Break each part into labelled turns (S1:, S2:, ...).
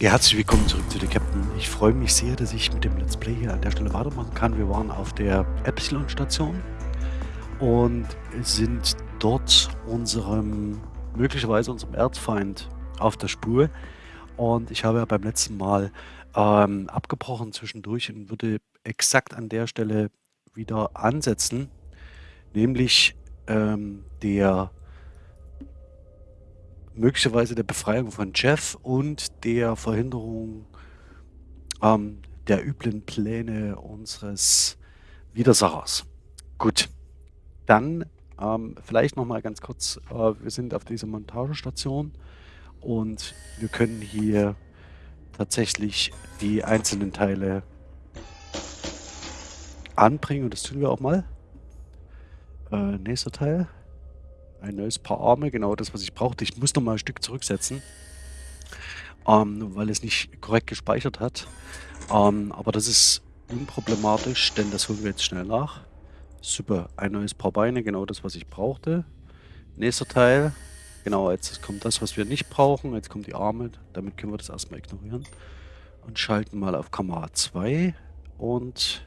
S1: Ja, herzlich willkommen zurück zu der Captain. Ich freue mich sehr, dass ich mit dem Let's Play hier an der Stelle weitermachen kann. Wir waren auf der Epsilon-Station und sind dort unserem, möglicherweise unserem Erzfeind auf der Spur. Und ich habe ja beim letzten Mal ähm, abgebrochen zwischendurch und würde exakt an der Stelle wieder ansetzen, nämlich ähm, der möglicherweise der Befreiung von Jeff und der Verhinderung ähm, der üblen Pläne unseres Widersachers. Gut, dann ähm, vielleicht noch mal ganz kurz, äh, wir sind auf dieser Montagestation und wir können hier tatsächlich die einzelnen Teile anbringen und das tun wir auch mal. Äh, nächster Teil. Ein neues Paar Arme, genau das, was ich brauchte. Ich muss noch mal ein Stück zurücksetzen, ähm, weil es nicht korrekt gespeichert hat. Ähm, aber das ist unproblematisch, denn das holen wir jetzt schnell nach. Super, ein neues Paar Beine, genau das, was ich brauchte. Nächster Teil, genau, jetzt kommt das, was wir nicht brauchen. Jetzt kommen die Arme, damit können wir das erstmal ignorieren. Und schalten mal auf Kamera 2 und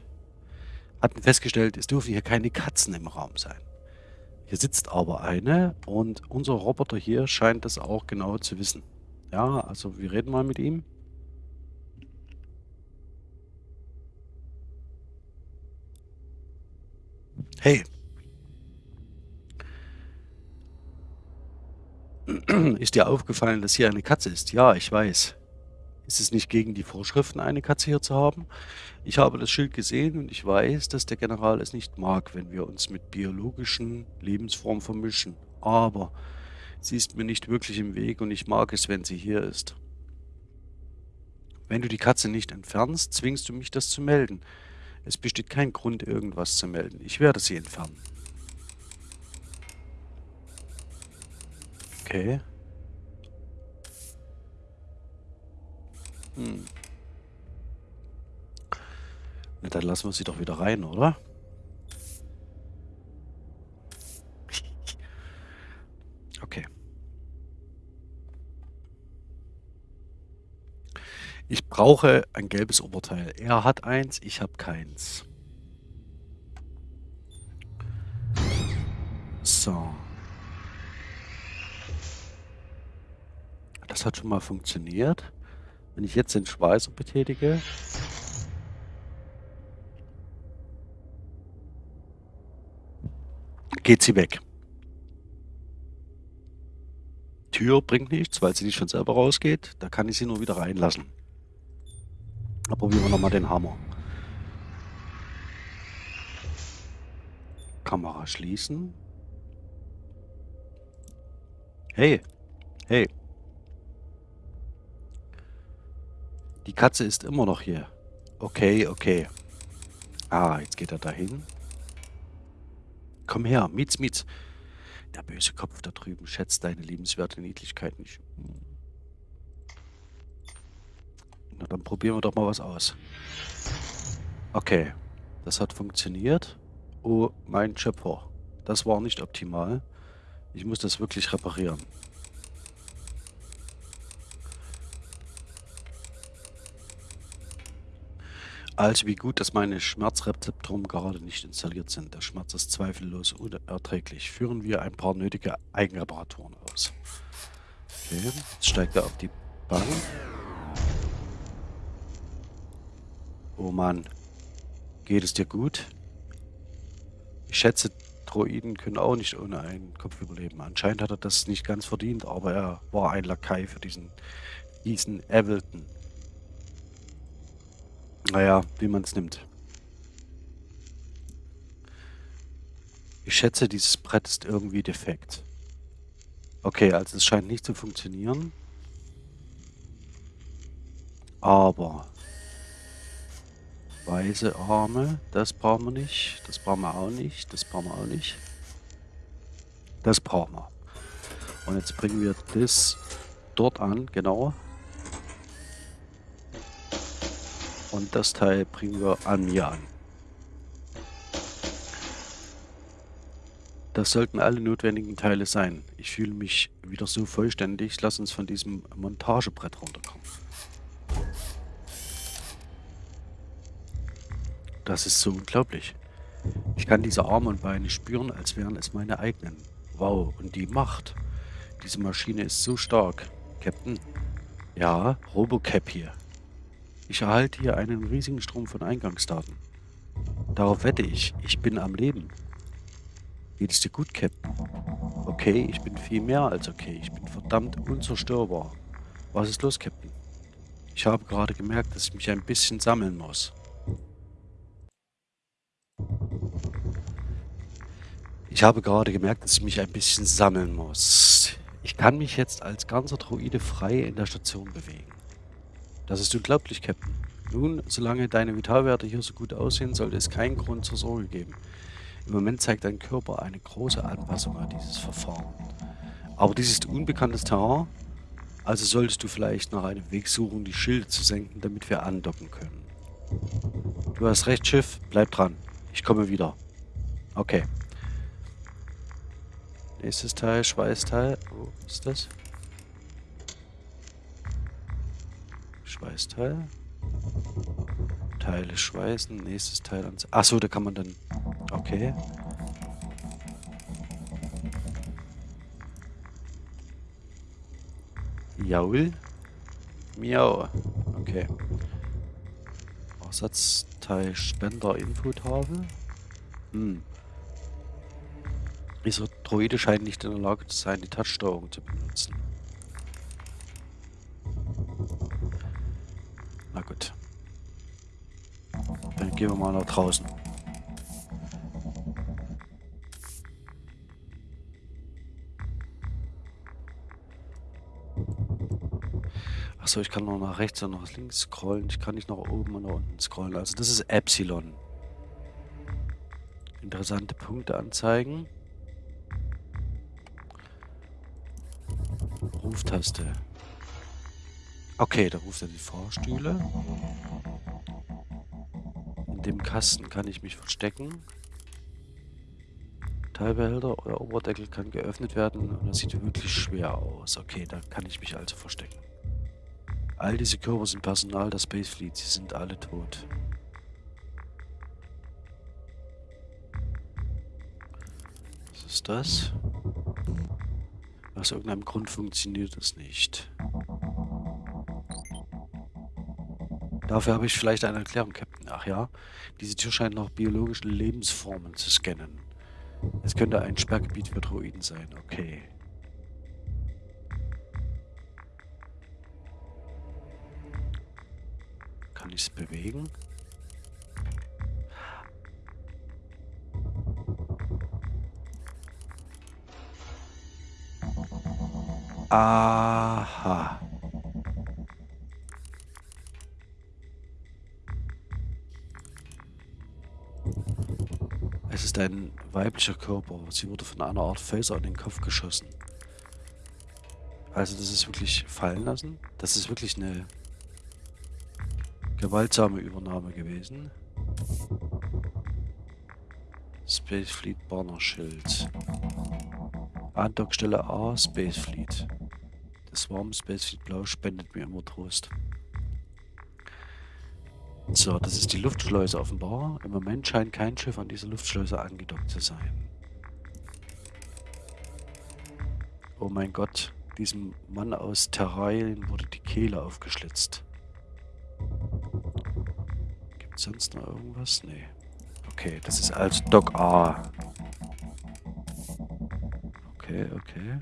S1: hatten festgestellt, es dürfen hier keine Katzen im Raum sein. Hier sitzt aber eine und unser Roboter hier scheint das auch genau zu wissen. Ja, also wir reden mal mit ihm. Hey. Ist dir aufgefallen, dass hier eine Katze ist? Ja, ich weiß. Ist es nicht gegen die Vorschriften, eine Katze hier zu haben? Ich habe das Schild gesehen und ich weiß, dass der General es nicht mag, wenn wir uns mit biologischen Lebensformen vermischen. Aber sie ist mir nicht wirklich im Weg und ich mag es, wenn sie hier ist. Wenn du die Katze nicht entfernst, zwingst du mich, das zu melden. Es besteht kein Grund, irgendwas zu melden. Ich werde sie entfernen. Okay. Hm. Na, dann lassen wir sie doch wieder rein, oder? Okay. Ich brauche ein gelbes Oberteil. Er hat eins, ich habe keins. So. Das hat schon mal funktioniert. Wenn ich jetzt den Schweißer betätige... Geht sie weg. Tür bringt nichts, weil sie nicht von selber rausgeht. Da kann ich sie nur wieder reinlassen. Da probieren wir nochmal den Hammer. Kamera schließen. Hey. Hey. Die Katze ist immer noch hier. Okay, okay. Ah, jetzt geht er dahin. Komm her, Mietz, Mietz. Der böse Kopf da drüben schätzt deine liebenswerte Niedlichkeit nicht. Na, dann probieren wir doch mal was aus. Okay, das hat funktioniert. Oh, mein Schöpfer. Das war nicht optimal. Ich muss das wirklich reparieren. Also wie gut, dass meine Schmerzrezeptoren gerade nicht installiert sind. Der Schmerz ist zweifellos unerträglich. Führen wir ein paar nötige Eigenreparaturen aus. Okay, jetzt steigt er auf die Bank. Oh Mann. Geht es dir gut? Ich schätze, Droiden können auch nicht ohne einen Kopf überleben. Anscheinend hat er das nicht ganz verdient, aber er war ein Lakai für diesen, diesen Evelton. Naja, wie man es nimmt. Ich schätze, dieses Brett ist irgendwie defekt. Okay, also es scheint nicht zu funktionieren. Aber weiße Arme, das brauchen wir nicht. Das brauchen wir auch nicht. Das brauchen wir auch nicht. Das brauchen wir. Und jetzt bringen wir das dort an, genau. Und das Teil bringen wir an mir an. Das sollten alle notwendigen Teile sein. Ich fühle mich wieder so vollständig. Lass uns von diesem Montagebrett runterkommen. Das ist so unglaublich. Ich kann diese Arme und Beine spüren, als wären es meine eigenen. Wow, und die Macht. Diese Maschine ist so stark. Captain? Ja, Robocap hier. Ich erhalte hier einen riesigen Strom von Eingangsdaten. Darauf wette ich, ich bin am Leben. Geht es dir gut, Captain? Okay, ich bin viel mehr als okay. Ich bin verdammt unzerstörbar. Was ist los, Captain? Ich habe gerade gemerkt, dass ich mich ein bisschen sammeln muss. Ich habe gerade gemerkt, dass ich mich ein bisschen sammeln muss. Ich kann mich jetzt als ganzer Droide frei in der Station bewegen. Das ist unglaublich, Captain. Nun, solange deine Vitalwerte hier so gut aussehen, sollte es keinen Grund zur Sorge geben. Im Moment zeigt dein Körper eine große Anpassung an dieses Verfahren. Aber dies ist unbekanntes Terrain, also solltest du vielleicht nach einem Weg suchen, die Schilde zu senken, damit wir andocken können. Du hast recht, Schiff. Bleib dran. Ich komme wieder. Okay. Nächstes Teil, Schweißteil. Wo ist das? Schweißteil. Teile schweißen. Nächstes Teil ans. Achso, da kann man dann. Okay. Jaul. Miau. Okay. Ersatzteil Spender Infotafel. Hm. Dieser Droide scheint nicht in der Lage zu sein, die Touchsteuerung zu benutzen. Gehen wir mal nach draußen. Achso, ich kann noch nach rechts und nach links scrollen. Ich kann nicht nach oben und nach unten scrollen. Also das ist Epsilon. Interessante Punkte anzeigen. Ruftaste. Okay, da ruft er die Fahrstühle. In dem Kasten kann ich mich verstecken. Teilbehälter oder Oberdeckel kann geöffnet werden und das sieht wirklich schwer aus. Okay, da kann ich mich also verstecken. All diese Körper sind Personal der Space Fleet. Sie sind alle tot. Was ist das? Aus irgendeinem Grund funktioniert es nicht. Dafür habe ich vielleicht eine Erklärung, Captain. Ach ja, diese Tür scheint nach biologischen Lebensformen zu scannen. Es könnte ein Sperrgebiet für Droiden sein. Okay. Kann ich es bewegen? Aha. Es ist ein weiblicher Körper. Sie wurde von einer Art Phaser in den Kopf geschossen. Also das ist wirklich fallen lassen. Das ist wirklich eine gewaltsame Übernahme gewesen. Space Fleet Banner Schild. Andockstelle A, Space Fleet. Das warme Space Fleet Blau spendet mir immer Trost. So, das ist die Luftschleuse offenbar. Im Moment scheint kein Schiff an dieser Luftschleuse angedockt zu sein. Oh mein Gott, diesem Mann aus Terrain wurde die Kehle aufgeschlitzt. Gibt sonst noch irgendwas? Nee. Okay, das ist also Dock A. Okay, okay.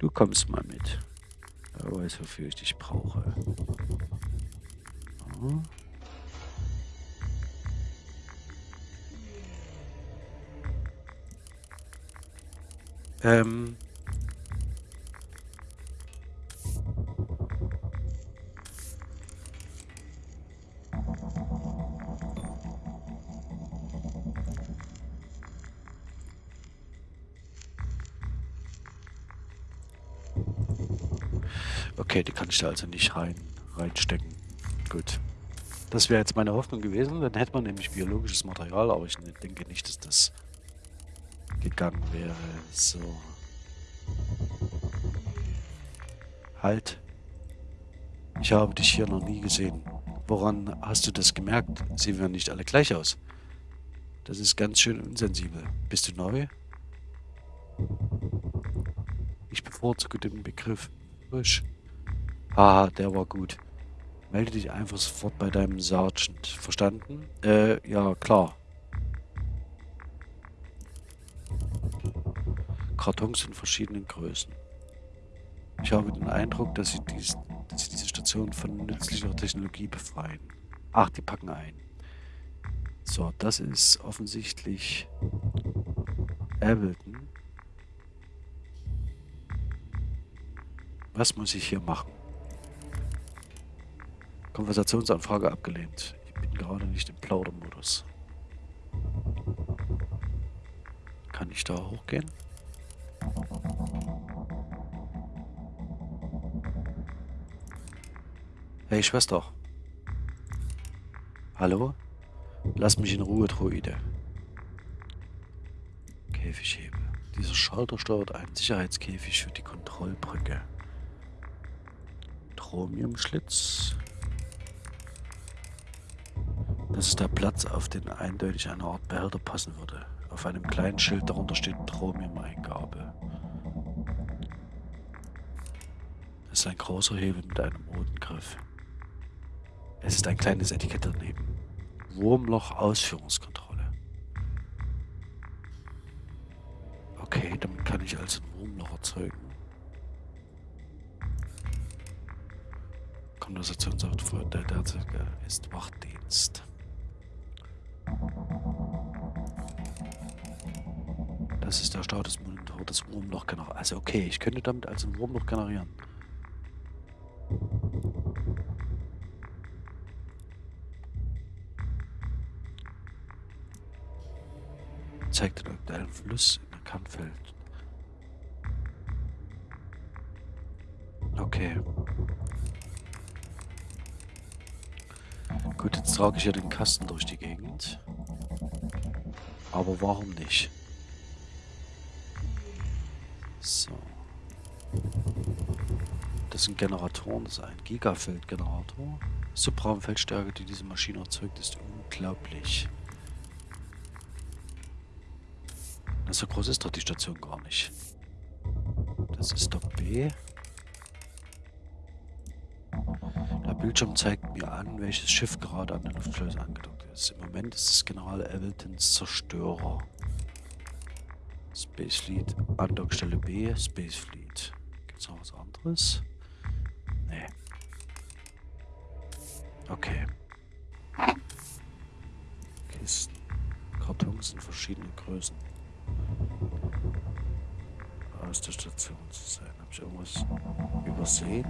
S1: Du kommst mal mit. Wer weiß, wofür ich dich brauche. Oh. Ähm, Okay, die kann ich da also nicht rein, reinstecken. Gut. Das wäre jetzt meine Hoffnung gewesen. Dann hätte man nämlich biologisches Material, aber ich denke nicht, dass das gegangen wäre. So. Halt. Ich habe dich hier noch nie gesehen. Woran hast du das gemerkt? Sehen wir nicht alle gleich aus. Das ist ganz schön unsensibel. Bist du neu? Ich bevorzuge den Begriff frisch. Haha, der war gut. Melde dich einfach sofort bei deinem Sergeant. Verstanden? Äh, ja, klar. Kartons in verschiedenen Größen. Ich habe den Eindruck, dass sie, dies, dass sie diese Station von nützlicher Technologie befreien. Ach, die packen ein. So, das ist offensichtlich Ableton. Was muss ich hier machen? Konversationsanfrage abgelehnt. Ich bin gerade nicht im Plaudermodus. Kann ich da hochgehen? Hey Schwester. Hallo? Lass mich in Ruhe, Droide. Käfighebel. Dieser Schalter steuert einen Sicherheitskäfig für die Kontrollbrücke. Chromiumschlitz. Das ist der Platz, auf den eindeutig eine Art Behälter passen würde. Auf einem kleinen Schild darunter steht Chromium-Eingabe. Es ist ein großer Hebel mit einem roten Griff. Es ist ein kleines Etikett daneben. Wurmloch-Ausführungskontrolle. Okay, damit kann ich also ein Wurmloch erzeugen. Konversationssoftware, der derzeitige ist Wachdienst. Das ist der Statusmonitor des Wurmloch generieren. Also okay, ich könnte damit also ein Wurmloch generieren. zeigt den aktuellen Fluss in der Kannfeld. Okay. Gut, jetzt trage ich ja den Kasten durch die Gegend. Aber warum nicht? So. Das sind Generatoren, das ist ein Gigafeld-Generator. Subraumfeldstärke, die diese Maschine erzeugt, ist unglaublich. So groß ist doch die Station gar nicht. Das ist doch B. Der Bildschirm zeigt mir an, welches Schiff gerade an den Luftschleuse angedockt ist. Im Moment ist es General Eveltons Zerstörer. Space Fleet, Andockstelle B, Space Fleet. Gibt es noch was anderes? Nee. Okay. Kisten. Kartons in verschiedenen Größen aus der Station zu sein. Habe ich irgendwas übersehen?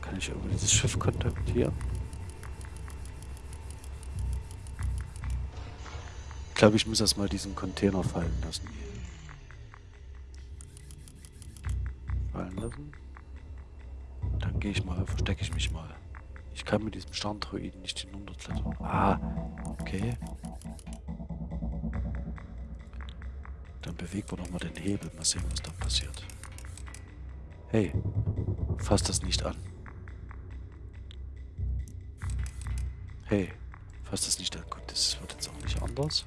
S1: Kann ich irgendwie dieses Schiff kontaktieren? Glaube, ich muss erstmal diesen Container fallen lassen. Fallen lassen. Dann gehe ich mal, verstecke ich mich mal. Ich kann mit diesem Sterndroiden nicht hinunterklettern. Ah, okay. Dann bewegen wir nochmal den Hebel. Mal sehen, was da passiert. Hey, fass das nicht an. Hey, fass das nicht an. Gut, das wird jetzt auch nicht anders.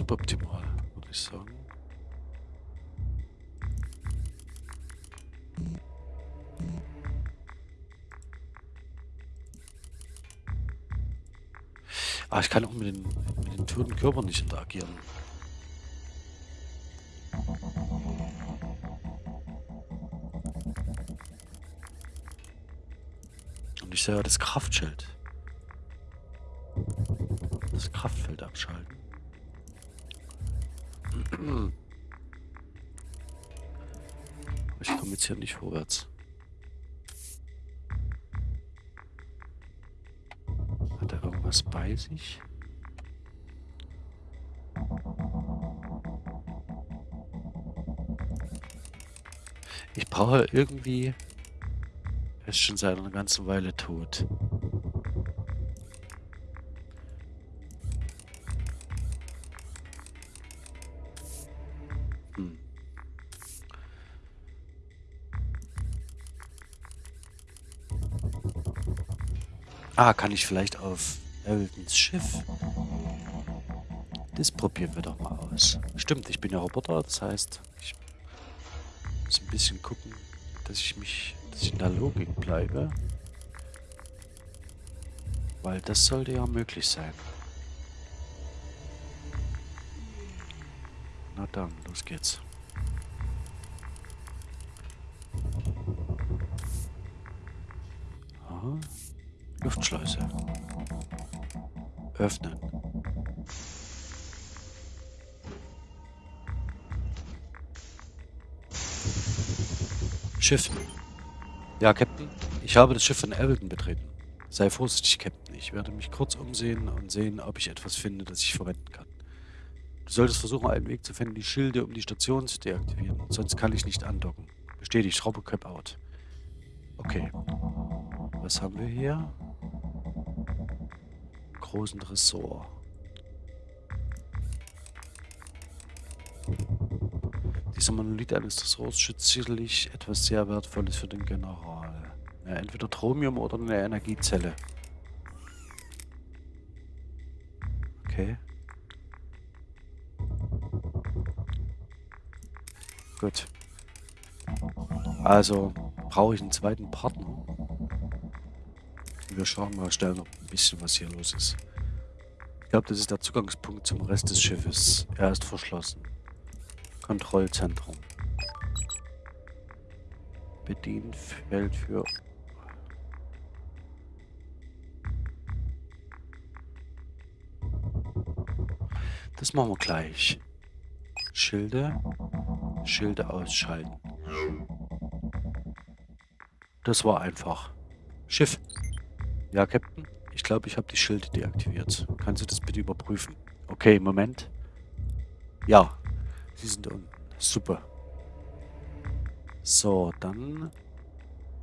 S1: suboptimal, würde ich sagen. Ah, ich kann auch mit den, mit den toten Körpern nicht interagieren. Und ich sehe ja das Kraftschild. Hier nicht vorwärts. Hat er irgendwas bei sich? Ich brauche irgendwie... Er ist schon seit einer ganzen Weile tot. Ah, kann ich vielleicht auf Eltons Schiff? Das probieren wir doch mal aus. Stimmt, ich bin ja Roboter, das heißt, ich muss ein bisschen gucken, dass ich mich, dass ich in der Logik bleibe. Weil das sollte ja möglich sein. Na dann, los geht's. Luftschleuse. Öffnen. Schiff. Ja, Captain. Ich habe das Schiff von Elton betreten. Sei vorsichtig, Captain. Ich werde mich kurz umsehen und sehen, ob ich etwas finde, das ich verwenden kann. Du solltest versuchen, einen Weg zu finden, die Schilde um die Station zu deaktivieren. Sonst kann ich nicht andocken. Bestätigt, Robocop out. Okay. Was haben wir hier? Großen Ressort. Dieser Monolith eines Ressorts schützt sicherlich etwas sehr Wertvolles für den General. Ja, entweder Tromium oder eine Energiezelle. Okay. Gut. Also brauche ich einen zweiten Partner. Wir schauen mal schnell noch ein bisschen, was hier los ist. Ich glaube, das ist der Zugangspunkt zum Rest des Schiffes. Er ist verschlossen. Kontrollzentrum. Bedienfeld für... Das machen wir gleich. Schilde. Schilde ausschalten. Das war einfach. Schiff. Ja, Captain. Ich glaube, ich habe die Schilde deaktiviert. Kannst du das bitte überprüfen? Okay, Moment. Ja, Sie sind unten. Super. So, dann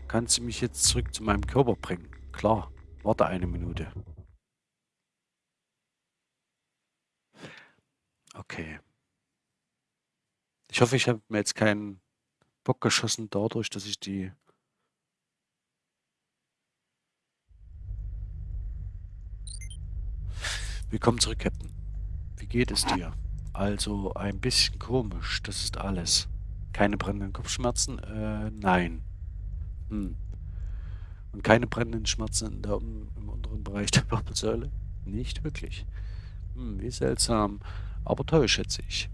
S1: kann sie mich jetzt zurück zu meinem Körper bringen. Klar, warte eine Minute. Okay. Ich hoffe, ich habe mir jetzt keinen Bock geschossen dadurch, dass ich die... Willkommen zurück, Captain. Wie geht es dir? Also ein bisschen komisch, das ist alles. Keine brennenden Kopfschmerzen? Äh, nein. Hm. Und keine brennenden Schmerzen da im, im unteren Bereich der Wirbelsäule? Nicht wirklich. Hm, wie seltsam. Aber toll, schätze ich.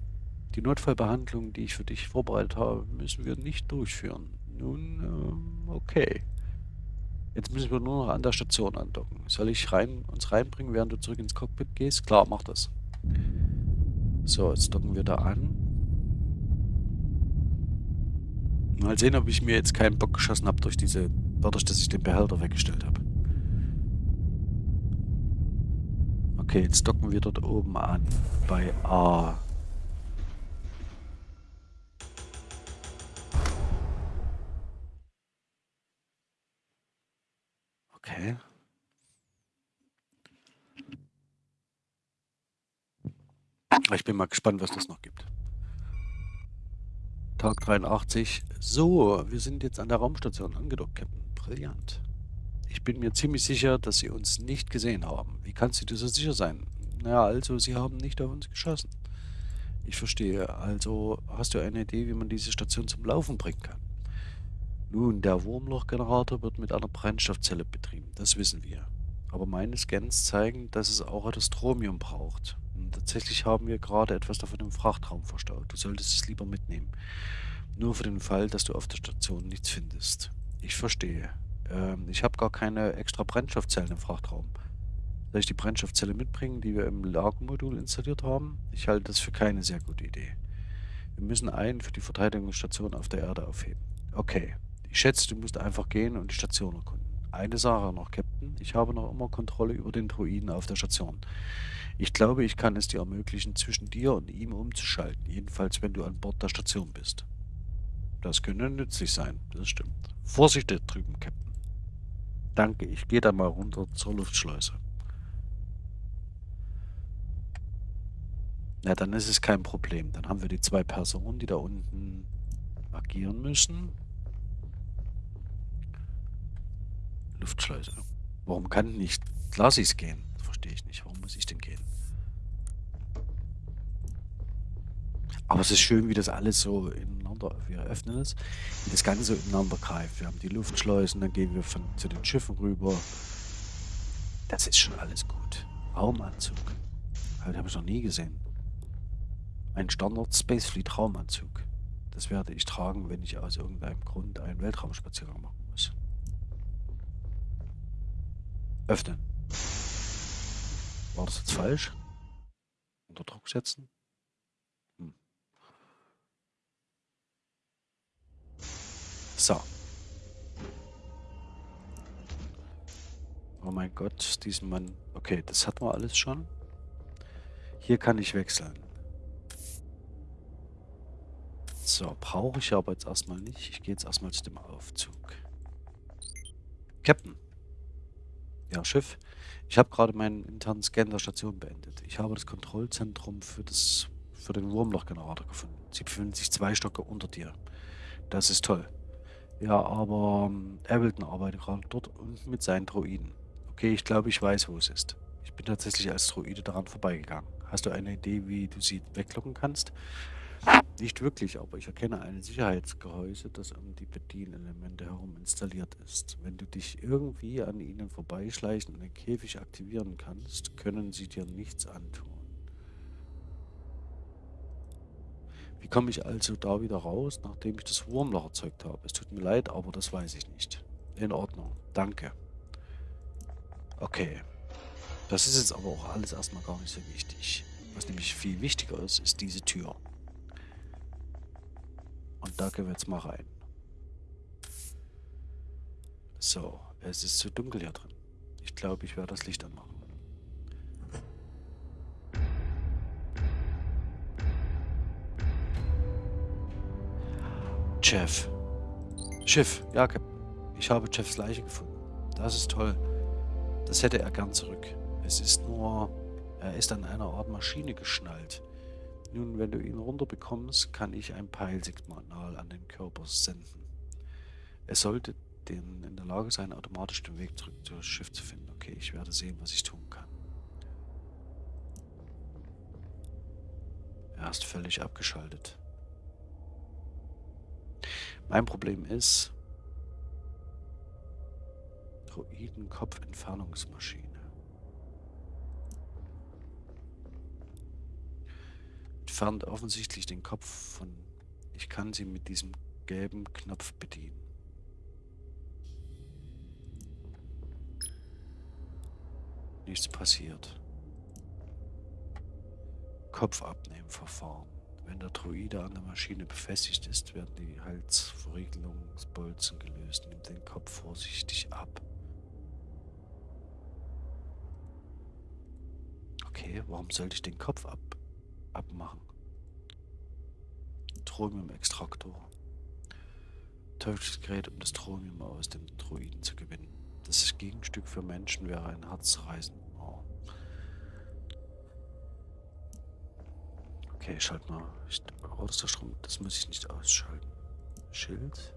S1: Die Notfallbehandlung, die ich für dich vorbereitet habe, müssen wir nicht durchführen. Nun, ähm, okay. Jetzt müssen wir nur noch an der Station andocken. Soll ich rein, uns reinbringen, während du zurück ins Cockpit gehst? Klar, mach das. So, jetzt docken wir da an. Mal sehen, ob ich mir jetzt keinen Bock geschossen habe durch diese, dadurch, dass ich den Behälter weggestellt habe. Okay, jetzt docken wir dort oben an. Bei A. Okay. Ich bin mal gespannt, was das noch gibt. Tag 83. So, wir sind jetzt an der Raumstation angedockt, Captain. Brillant. Ich bin mir ziemlich sicher, dass Sie uns nicht gesehen haben. Wie kannst du dir so sicher sein? Naja, also, Sie haben nicht auf uns geschossen. Ich verstehe. Also, hast du eine Idee, wie man diese Station zum Laufen bringen kann? Nun, der Wurmlochgenerator wird mit einer Brennstoffzelle betrieben. Das wissen wir. Aber meine Scans zeigen, dass es auch etwas Stromium braucht. Tatsächlich haben wir gerade etwas davon im Frachtraum verstaut. Du solltest es lieber mitnehmen. Nur für den Fall, dass du auf der Station nichts findest. Ich verstehe. Ähm, ich habe gar keine extra Brennstoffzellen im Frachtraum. Soll ich die Brennstoffzelle mitbringen, die wir im Lagermodul installiert haben? Ich halte das für keine sehr gute Idee. Wir müssen einen für die Verteidigungsstation auf der Erde aufheben. Okay. Ich schätze, du musst einfach gehen und die Station erkunden. Eine Sache noch, Captain. Ich habe noch immer Kontrolle über den Druiden auf der Station. Ich glaube, ich kann es dir ermöglichen, zwischen dir und ihm umzuschalten. Jedenfalls, wenn du an Bord der Station bist. Das könnte nützlich sein. Das stimmt. Vorsicht da drüben, Captain. Danke, ich gehe dann mal runter zur Luftschleuse. Na, dann ist es kein Problem. Dann haben wir die zwei Personen, die da unten agieren müssen. Luftschleuse. Warum kann nicht Lasis gehen? Verstehe ich nicht. Warum muss ich denn gehen? Aber es ist schön, wie das alles so ineinander, wir öffnen es, wie das Ganze so ineinander greift. Wir haben die Luftschleusen, dann gehen wir von, zu den Schiffen rüber. Das ist schon alles gut. Raumanzug. Das habe ich noch nie gesehen. Ein Standard Spacefleet Raumanzug. Das werde ich tragen, wenn ich aus irgendeinem Grund einen Weltraumspaziergang machen muss. Öffnen. War das jetzt falsch? Unter Druck setzen? Hm. So. Oh mein Gott, diesen Mann. Okay, das hatten wir alles schon. Hier kann ich wechseln. So, brauche ich aber jetzt erstmal nicht. Ich gehe jetzt erstmal zu dem Aufzug. Captain. Ja, Schiff. Ich habe gerade meinen internen Scan der Station beendet. Ich habe das Kontrollzentrum für, das, für den Wurmlochgenerator gefunden. Sie befinden sich zwei Stocke unter dir. Das ist toll. Ja, aber ähm, Ableton arbeitet gerade dort unten mit seinen Droiden. Okay, ich glaube, ich weiß, wo es ist. Ich bin tatsächlich als Droide daran vorbeigegangen. Hast du eine Idee, wie du sie weglocken kannst? Nicht wirklich, aber ich erkenne ein Sicherheitsgehäuse, das um die Bedienelemente herum installiert ist. Wenn du dich irgendwie an ihnen vorbeischleichen und den Käfig aktivieren kannst, können sie dir nichts antun. Wie komme ich also da wieder raus, nachdem ich das Wurmloch erzeugt habe? Es tut mir leid, aber das weiß ich nicht. In Ordnung, danke. Okay. Das ist jetzt aber auch alles erstmal gar nicht so wichtig. Was nämlich viel wichtiger ist, ist diese Tür. Und da gehen wir jetzt mal rein. So, es ist zu dunkel hier drin. Ich glaube, ich werde das Licht anmachen. Jeff. Schiff, ja. Ich habe Jeffs Leiche gefunden. Das ist toll. Das hätte er gern zurück. Es ist nur, er ist an einer Art Maschine geschnallt. Nun, wenn du ihn runterbekommst, kann ich ein Peilsignal an den Körper senden. Er sollte den in der Lage sein, automatisch den Weg zurück zu das Schiff zu finden. Okay, ich werde sehen, was ich tun kann. Er ist völlig abgeschaltet. Mein Problem ist, Droidenkopfentfernungsmaschine. Entfernt offensichtlich den Kopf von... Ich kann sie mit diesem gelben Knopf bedienen. Nichts passiert. Kopf abnehmen Verfahren. Wenn der Druide an der Maschine befestigt ist, werden die Halsverriegelungsbolzen gelöst. Nimm den Kopf vorsichtig ab. Okay, warum sollte ich den Kopf ab abmachen. Thromium-Extraktor. Teufelsgerät, um das Thromium aus dem Druiden zu gewinnen. Das Gegenstück für Menschen wäre ein Herzreisen. Oh. Okay, ich schalte mal. Ich, oh, das, das muss ich nicht ausschalten. Schild.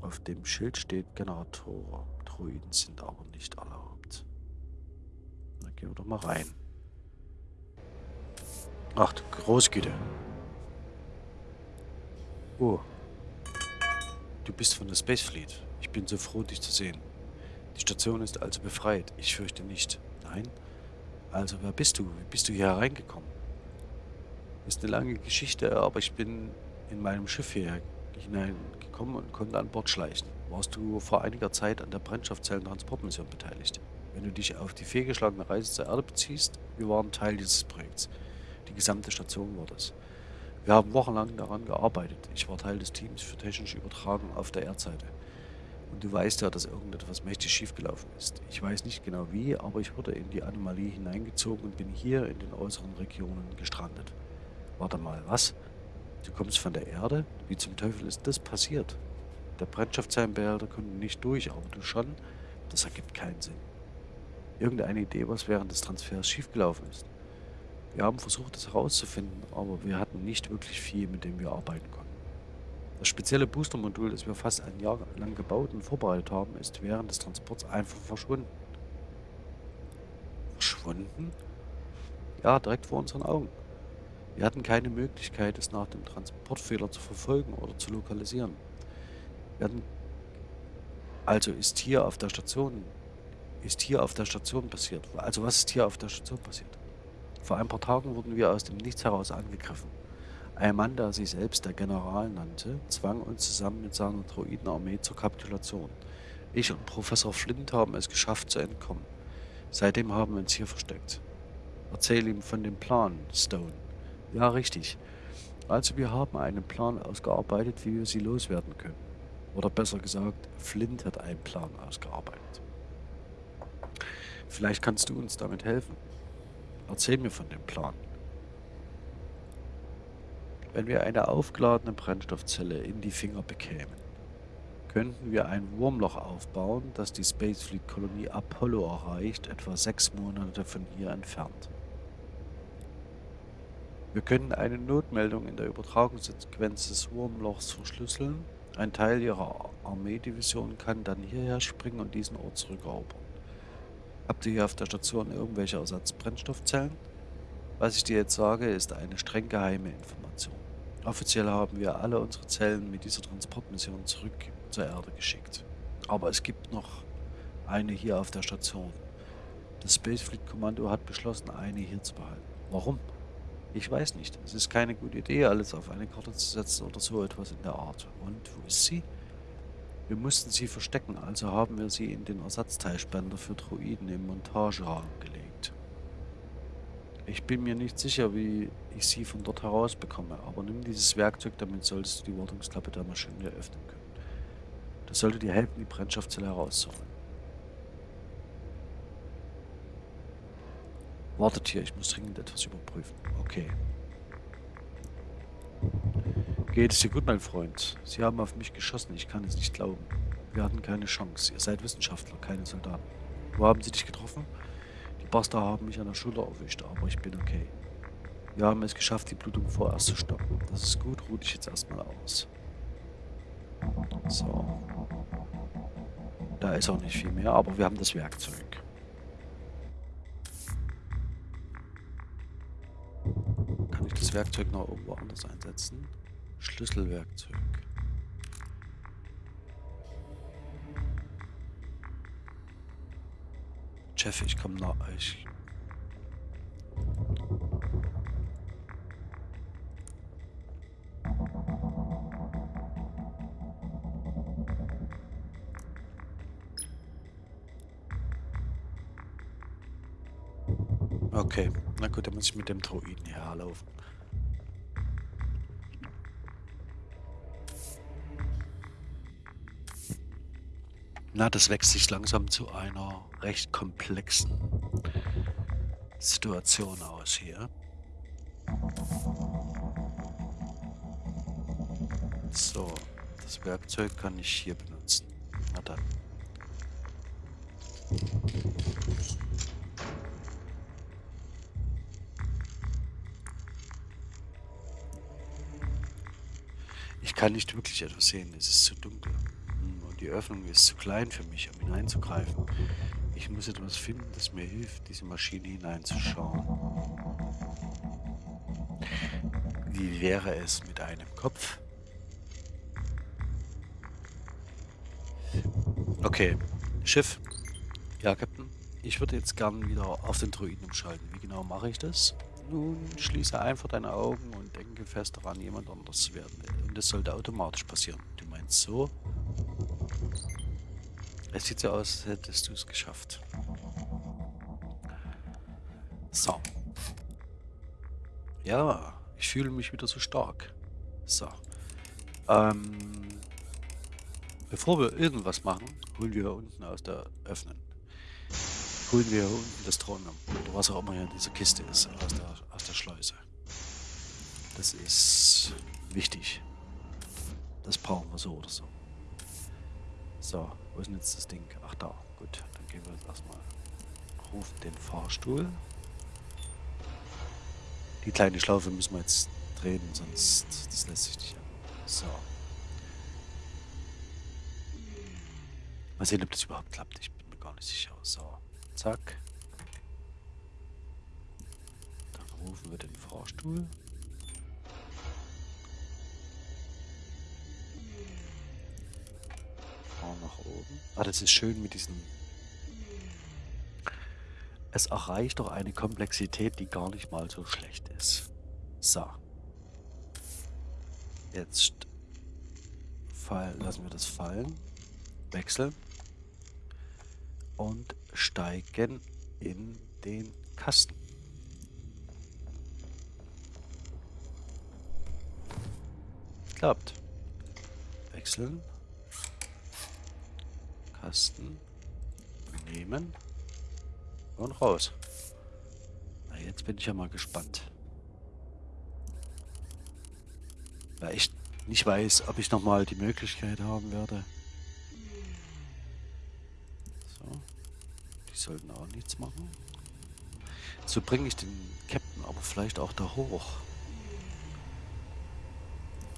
S1: Auf dem Schild steht Generator. Druiden sind aber nicht erlaubt. Dann gehen wir doch mal rein. Ach, Großgüte. Oh. Du bist von der Space Fleet. Ich bin so froh, dich zu sehen. Die Station ist also befreit. Ich fürchte nicht. Nein? Also, wer bist du? Wie bist du hier hereingekommen? Ist eine lange Geschichte, aber ich bin in meinem Schiff hier hineingekommen und konnte an Bord schleichen. Warst du vor einiger Zeit an der Brennstoffzellentransportmission beteiligt? Wenn du dich auf die fehlgeschlagene Reise zur Erde beziehst, wir waren Teil dieses Projekts. Die gesamte Station war das. Wir haben wochenlang daran gearbeitet. Ich war Teil des Teams für technische Übertragung auf der Erdseite. Und du weißt ja, dass irgendetwas mächtig schiefgelaufen ist. Ich weiß nicht genau wie, aber ich wurde in die Anomalie hineingezogen und bin hier in den äußeren Regionen gestrandet. Warte mal, was? Du kommst von der Erde? Wie zum Teufel ist das passiert? Der Brennstoffzellenbehälter konnte nicht durch, aber du schon? Das ergibt keinen Sinn. Irgendeine Idee, was während des Transfers schiefgelaufen ist? Wir haben versucht, es herauszufinden, aber wir hatten nicht wirklich viel, mit dem wir arbeiten konnten. Das spezielle Booster-Modul, das wir fast ein Jahr lang gebaut und vorbereitet haben, ist während des Transports einfach verschwunden. Verschwunden? Ja, direkt vor unseren Augen. Wir hatten keine Möglichkeit, es nach dem Transportfehler zu verfolgen oder zu lokalisieren. Wir hatten also ist hier auf der Station ist hier auf der Station passiert? Also was ist hier auf der Station passiert? Vor ein paar Tagen wurden wir aus dem Nichts heraus angegriffen. Ein Mann, der sich selbst der General nannte, zwang uns zusammen mit seiner Droidenarmee zur Kapitulation. Ich und Professor Flint haben es geschafft zu entkommen. Seitdem haben wir uns hier versteckt. Erzähl ihm von dem Plan, Stone. Ja, richtig. Also wir haben einen Plan ausgearbeitet, wie wir sie loswerden können. Oder besser gesagt, Flint hat einen Plan ausgearbeitet. Vielleicht kannst du uns damit helfen. Erzähl mir von dem Plan. Wenn wir eine aufgeladene Brennstoffzelle in die Finger bekämen, könnten wir ein Wurmloch aufbauen, das die Spacefleet-Kolonie Apollo erreicht, etwa sechs Monate von hier entfernt. Wir können eine Notmeldung in der Übertragungssequenz des Wurmlochs verschlüsseln. Ein Teil ihrer Armeedivision kann dann hierher springen und diesen Ort zurückerobern. Habt ihr hier auf der Station irgendwelche Ersatzbrennstoffzellen? Was ich dir jetzt sage, ist eine streng geheime Information. Offiziell haben wir alle unsere Zellen mit dieser Transportmission zurück zur Erde geschickt. Aber es gibt noch eine hier auf der Station. Das Spacefleet Kommando hat beschlossen, eine hier zu behalten. Warum? Ich weiß nicht. Es ist keine gute Idee, alles auf eine Karte zu setzen oder so etwas in der Art. Und wo ist sie? Wir mussten sie verstecken, also haben wir sie in den Ersatzteilspender für Droiden im Montageraum gelegt. Ich bin mir nicht sicher, wie ich sie von dort herausbekomme, aber nimm dieses Werkzeug, damit solltest du die Wartungsklappe der Maschine öffnen können. Das sollte dir helfen, die Brennstoffzelle herauszuholen. Wartet hier, ich muss dringend etwas überprüfen. Okay. Geht es dir gut, mein Freund? Sie haben auf mich geschossen, ich kann es nicht glauben. Wir hatten keine Chance. Ihr seid Wissenschaftler, keine Soldaten. Wo haben sie dich getroffen? Die Bastard haben mich an der Schulter erwischt, aber ich bin okay. Wir haben es geschafft, die Blutung vorerst zu stoppen. Das ist gut, ruh dich jetzt erstmal aus. So. Da ist auch nicht viel mehr, aber wir haben das Werkzeug. Kann ich das Werkzeug noch irgendwo anders einsetzen? Schlüsselwerkzeug. Jeff, ich komme nach euch. Okay, na gut, dann muss ich mit dem Droiden herlaufen. Na, das wächst sich langsam zu einer recht komplexen Situation aus hier. So, das Werkzeug kann ich hier benutzen. Na dann. Ich kann nicht wirklich etwas sehen, es ist zu dunkel. Die Öffnung ist zu klein für mich, um hineinzugreifen. Ich muss etwas finden, das mir hilft, diese Maschine hineinzuschauen. Wie wäre es mit einem Kopf? Okay, Schiff. Ja, Captain. Ich würde jetzt gern wieder auf den Druiden umschalten. Wie genau mache ich das? Nun, schließe einfach deine Augen und denke fest daran, jemand anders zu werden. Und das sollte automatisch passieren. Du meinst so? Es sieht so aus, als hättest du es geschafft. So. Ja, ich fühle mich wieder so stark. So. Ähm, bevor wir irgendwas machen, holen wir unten aus der Öffnen. Holen wir unten das Thronum. Oder was auch immer hier in dieser Kiste ist, aus der, aus der Schleuse. Das ist wichtig. Das brauchen wir so oder so. So, wo ist denn jetzt das Ding? Ach da, gut. Dann gehen wir jetzt erstmal. Rufen den Fahrstuhl. Die kleine Schlaufe müssen wir jetzt drehen, sonst das lässt sich nicht. So. Mal sehen, ob das überhaupt klappt. Ich bin mir gar nicht sicher. So, zack. Dann rufen wir den Fahrstuhl. Ah, das ist schön mit diesen... Es erreicht doch eine Komplexität, die gar nicht mal so schlecht ist. So. Jetzt fallen, lassen wir das fallen. Wechseln und steigen in den Kasten. Klappt. Wechseln. Kasten. Nehmen. Und raus. Na, jetzt bin ich ja mal gespannt. Weil ich nicht weiß, ob ich nochmal die Möglichkeit haben werde, Die sollten auch nichts machen. So bringe ich den Captain aber vielleicht auch da hoch.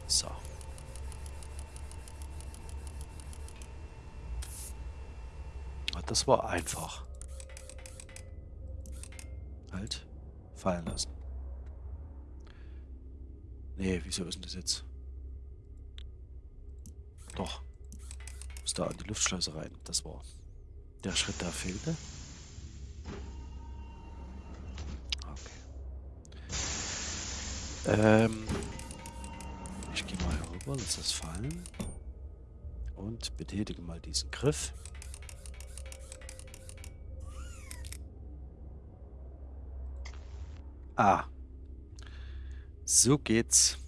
S1: So. Das war einfach. Halt. Fallen lassen. Nee, wieso ist denn das jetzt? Doch. Muss da an die Luftschleuse rein. Das war der Schritt da fehlte. Ähm, ich gehe mal herüber, lass das fallen. Und betätige mal diesen Griff. Ah. So geht's.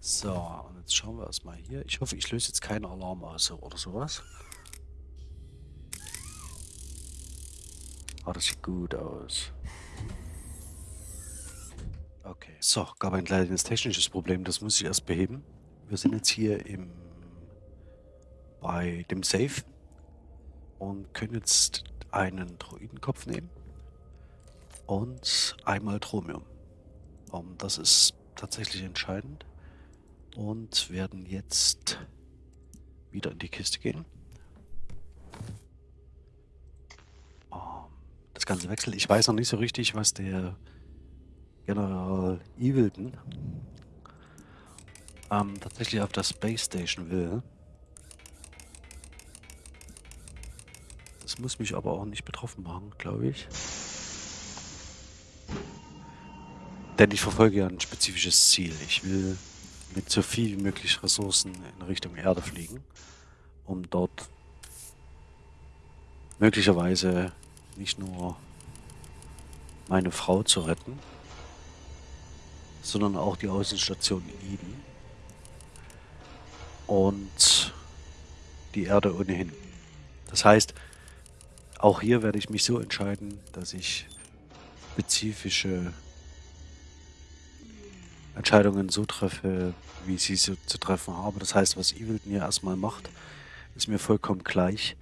S1: So, und jetzt schauen wir erstmal hier. Ich hoffe, ich löse jetzt keinen Alarm aus oder sowas. Ah, das sieht gut aus. Okay. So, gab ein kleines technisches Problem, das muss ich erst beheben. Wir sind jetzt hier im bei dem Safe und können jetzt einen Droidenkopf nehmen und einmal Chromium. Um, das ist tatsächlich entscheidend und werden jetzt wieder in die Kiste gehen. das Ganze wechselt. Ich weiß noch nicht so richtig, was der General Evilton ähm, tatsächlich auf der Space Station will. Das muss mich aber auch nicht betroffen machen, glaube ich. Denn ich verfolge ja ein spezifisches Ziel. Ich will mit so viel wie möglich Ressourcen in Richtung Erde fliegen, um dort möglicherweise nicht nur meine Frau zu retten, sondern auch die Außenstation Eden und die Erde ohnehin. Das heißt, auch hier werde ich mich so entscheiden, dass ich spezifische Entscheidungen so treffe, wie ich sie so zu treffen habe. Das heißt, was Evilton hier erstmal macht, ist mir vollkommen gleich,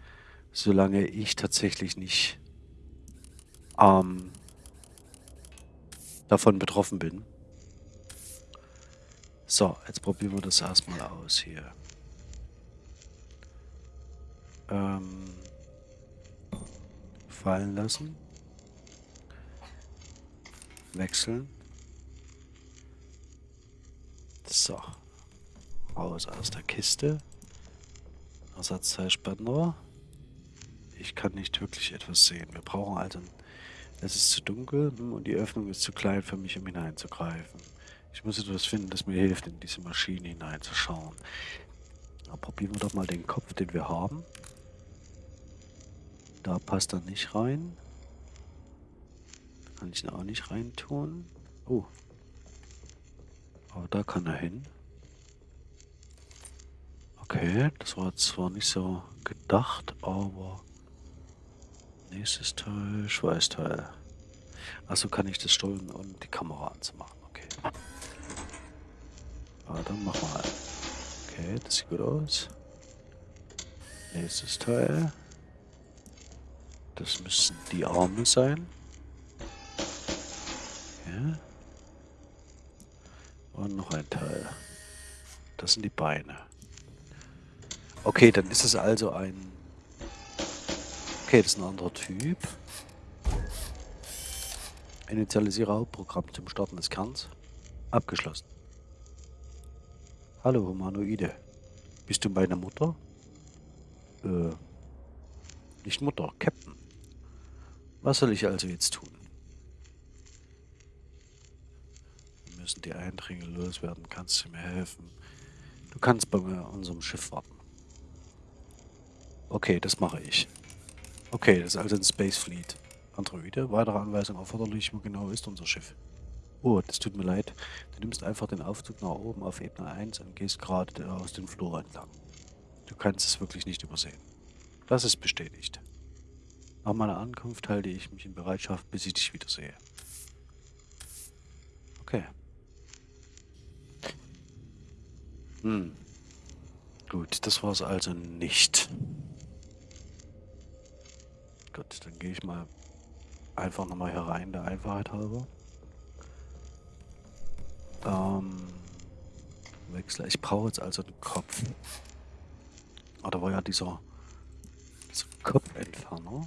S1: solange ich tatsächlich nicht ähm, davon betroffen bin. So, jetzt probieren wir das erstmal aus hier. Ähm, fallen lassen. Wechseln. So. Raus aus der Kiste. Ersatzteilspender. Ich kann nicht wirklich etwas sehen. Wir brauchen also es ist zu dunkel und die Öffnung ist zu klein für mich, um hineinzugreifen. Ich muss etwas finden, das mir hilft, in diese Maschine hineinzuschauen. Aber probieren wir doch mal den Kopf, den wir haben. Da passt er nicht rein. Kann ich ihn auch nicht reintun. Oh. Aber da kann er hin. Okay, das war zwar nicht so gedacht, aber nächstes Teil, Schweißteil. Also kann ich das steuern, um die Kamera anzumachen. Okay. Ah, dann wir halt. Okay, das sieht gut aus. Nächstes Teil. Das müssen die Arme sein. Okay. Und noch ein Teil. Das sind die Beine. Okay, dann ist es also ein... Okay, das ist ein anderer Typ. Initialisiere Hauptprogramm zum Starten des Kerns. Abgeschlossen. Hallo Humanoide. Bist du meine Mutter? Äh, nicht Mutter, Captain. Was soll ich also jetzt tun? Wir müssen die Eindringe loswerden. Kannst du mir helfen? Du kannst bei unserem Schiff warten. Okay, das mache ich. Okay, das ist also ein Space Fleet. Androide, weitere Anweisung erforderlich, wo genau ist unser Schiff? Oh, das tut mir leid. Du nimmst einfach den Aufzug nach oben auf Ebene 1 und gehst gerade aus dem Flur entlang. Du kannst es wirklich nicht übersehen. Das ist bestätigt. Nach meiner Ankunft halte ich mich in Bereitschaft, bis ich dich wiedersehe. Okay. Hm. Gut, das war es also nicht. Gut, dann gehe ich mal einfach nochmal herein, der Einfachheit halber. Ähm, Wechsler. Ich brauche jetzt also den Kopf. Ah, da war ja dieser, dieser Kopfentferner.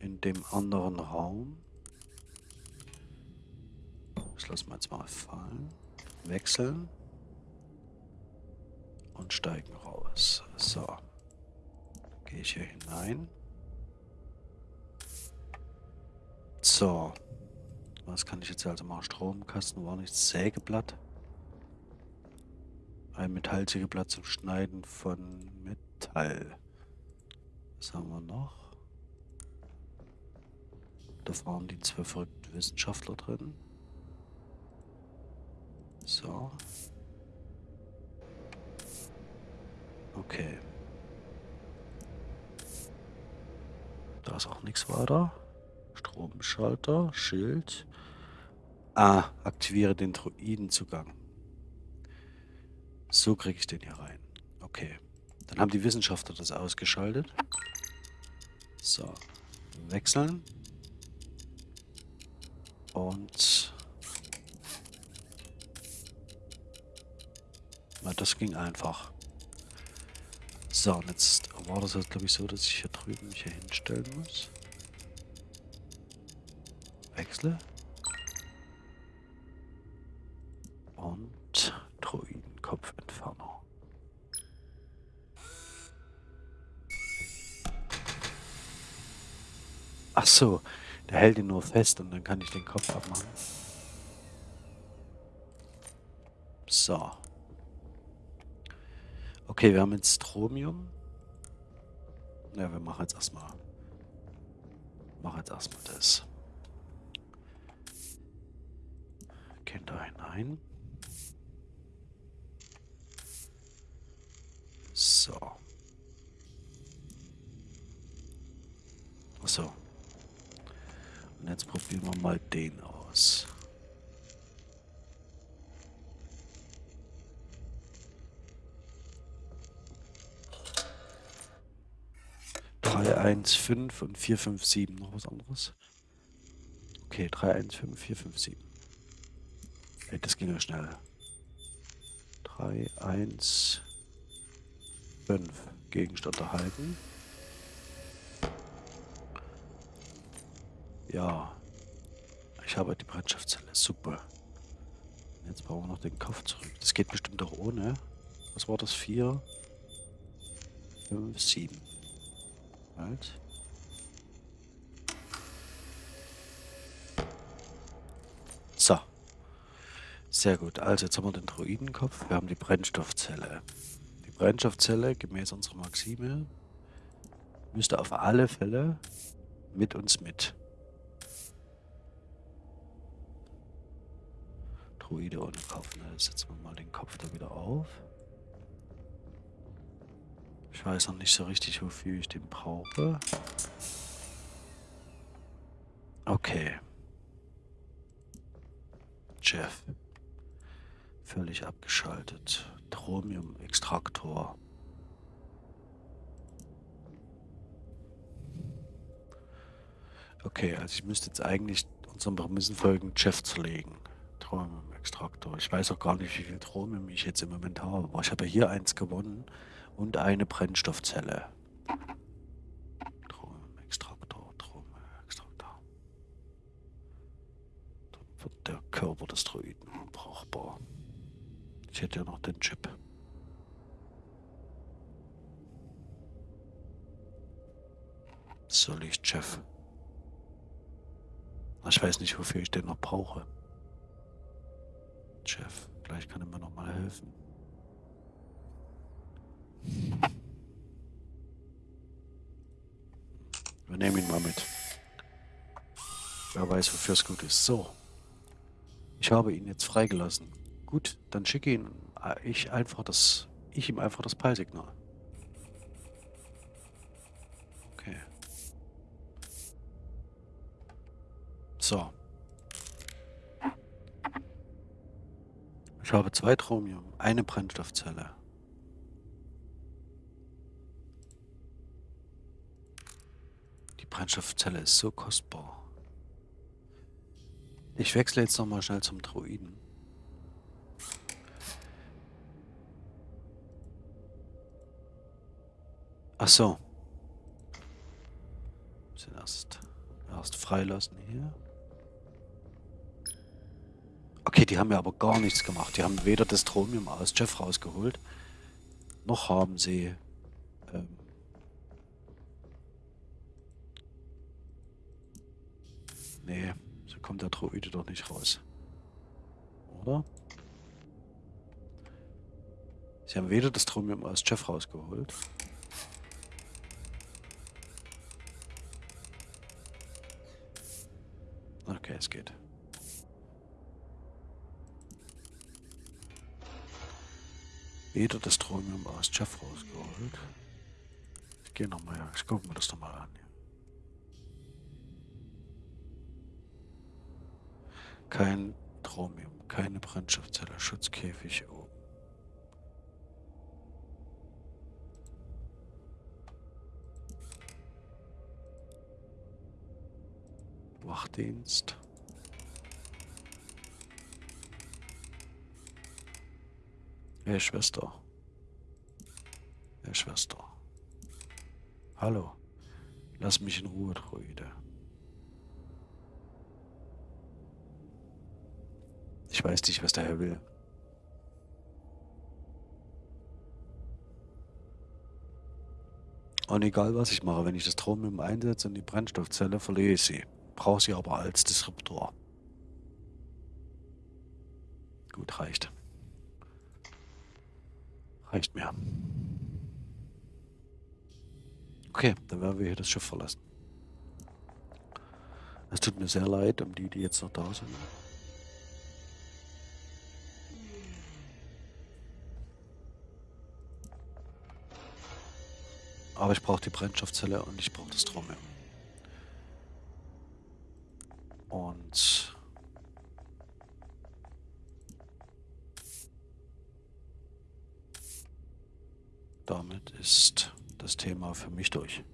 S1: In dem anderen Raum. Das lassen wir jetzt mal fallen. Wechseln. Und steigen raus. So. Gehe ich hier hinein. So. Was kann ich jetzt also machen? Stromkasten war nichts. Sägeblatt. Ein Metallsägeblatt zum Schneiden von Metall. Was haben wir noch? Da waren die zwei verrückten Wissenschaftler drin. So. Okay. Da ist auch nichts weiter. Stromschalter, Schild. Ah, aktiviere den Druidenzugang. So kriege ich den hier rein. Okay. Dann haben die Wissenschaftler das ausgeschaltet. So. Wechseln. Und... Na, das ging einfach. So, und jetzt war das halt, glaube ich, so, dass ich hier drüben mich hier hinstellen muss. Wechsle. Und Druidenkopfentferner. Ach so, der hält ihn nur fest und dann kann ich den Kopf abmachen. So. Okay, wir haben jetzt Stromium. Ja, wir machen jetzt erstmal. Machen jetzt erstmal das. Gehen da hinein. So. So. Und jetzt probieren wir mal den 315 und 457. Noch was anderes? Okay, 315, 457. Ey, das ging ja schnell. 315. Gegenstand erhalten. Ja. Ich habe die Brennstoffzelle. Super. Jetzt brauchen wir noch den Kopf zurück. Das geht bestimmt auch ohne. Was war das? 4, 5, 7. Halt. Sehr gut. Also jetzt haben wir den Druidenkopf, wir haben die Brennstoffzelle. Die Brennstoffzelle, gemäß unserer Maxime, müsste auf alle Fälle mit uns mit. Druide ohne Kopf. Ne? Setzen wir mal den Kopf da wieder auf. Ich weiß noch nicht so richtig, wofür ich den brauche. Okay. Jeff. Völlig abgeschaltet. Chromium-Extraktor. Okay, also ich müsste jetzt eigentlich unseren Prämissen folgen, Jeff zerlegen. Chromium-Extraktor. Ich weiß auch gar nicht, wie viel Chromium ich jetzt im Moment habe. Aber ich habe ja hier eins gewonnen und eine Brennstoffzelle. Chromium-Extraktor, Chromium-Extraktor. Dann wird der Körper des Droiden unbrauchbar. Ich hätte ja noch den Chip. Soll ich, Jeff? Ich weiß nicht, wofür ich den noch brauche. Jeff, vielleicht kann er mir noch mal helfen. Wir nehmen ihn mal mit. Wer weiß, wofür es gut ist. So. Ich habe ihn jetzt freigelassen. Gut, dann schicke ihn äh, ich einfach das. Ich ihm einfach das Peilsignal. Okay. So. Ich habe zwei Chromium, eine Brennstoffzelle. Brennstoffzelle ist so kostbar. Ich wechsle jetzt nochmal schnell zum Druiden. Ach so. Müssen erst, erst freilassen hier. Okay, die haben ja aber gar nichts gemacht. Die haben weder das Stromium aus Jeff rausgeholt, noch haben sie... Ähm, nee, so kommt der Droide doch nicht raus. Oder? Sie haben weder das Stromium aus Jeff rausgeholt, Okay, es geht. Wieder das Chromium aus Jeff rausgeholt. Ich gehe nochmal, ich gucke mir das nochmal an. Kein Chromium, keine Brennstoffzelle, Schutzkäfig oben. Wachdienst. Hey Schwester. Hey Schwester. Hallo. Lass mich in Ruhe, Druide. Ich weiß nicht, was der Herr will. Und egal was ich mache, wenn ich das Chromium einsetze und die Brennstoffzelle, verliere ich sie brauche sie aber als Disruptor. Gut, reicht. Reicht mir. Okay, dann werden wir hier das Schiff verlassen. Es tut mir sehr leid um die, die jetzt noch da sind. Aber ich brauche die Brennstoffzelle und ich brauche das Trommel. Und damit ist das Thema für mich durch.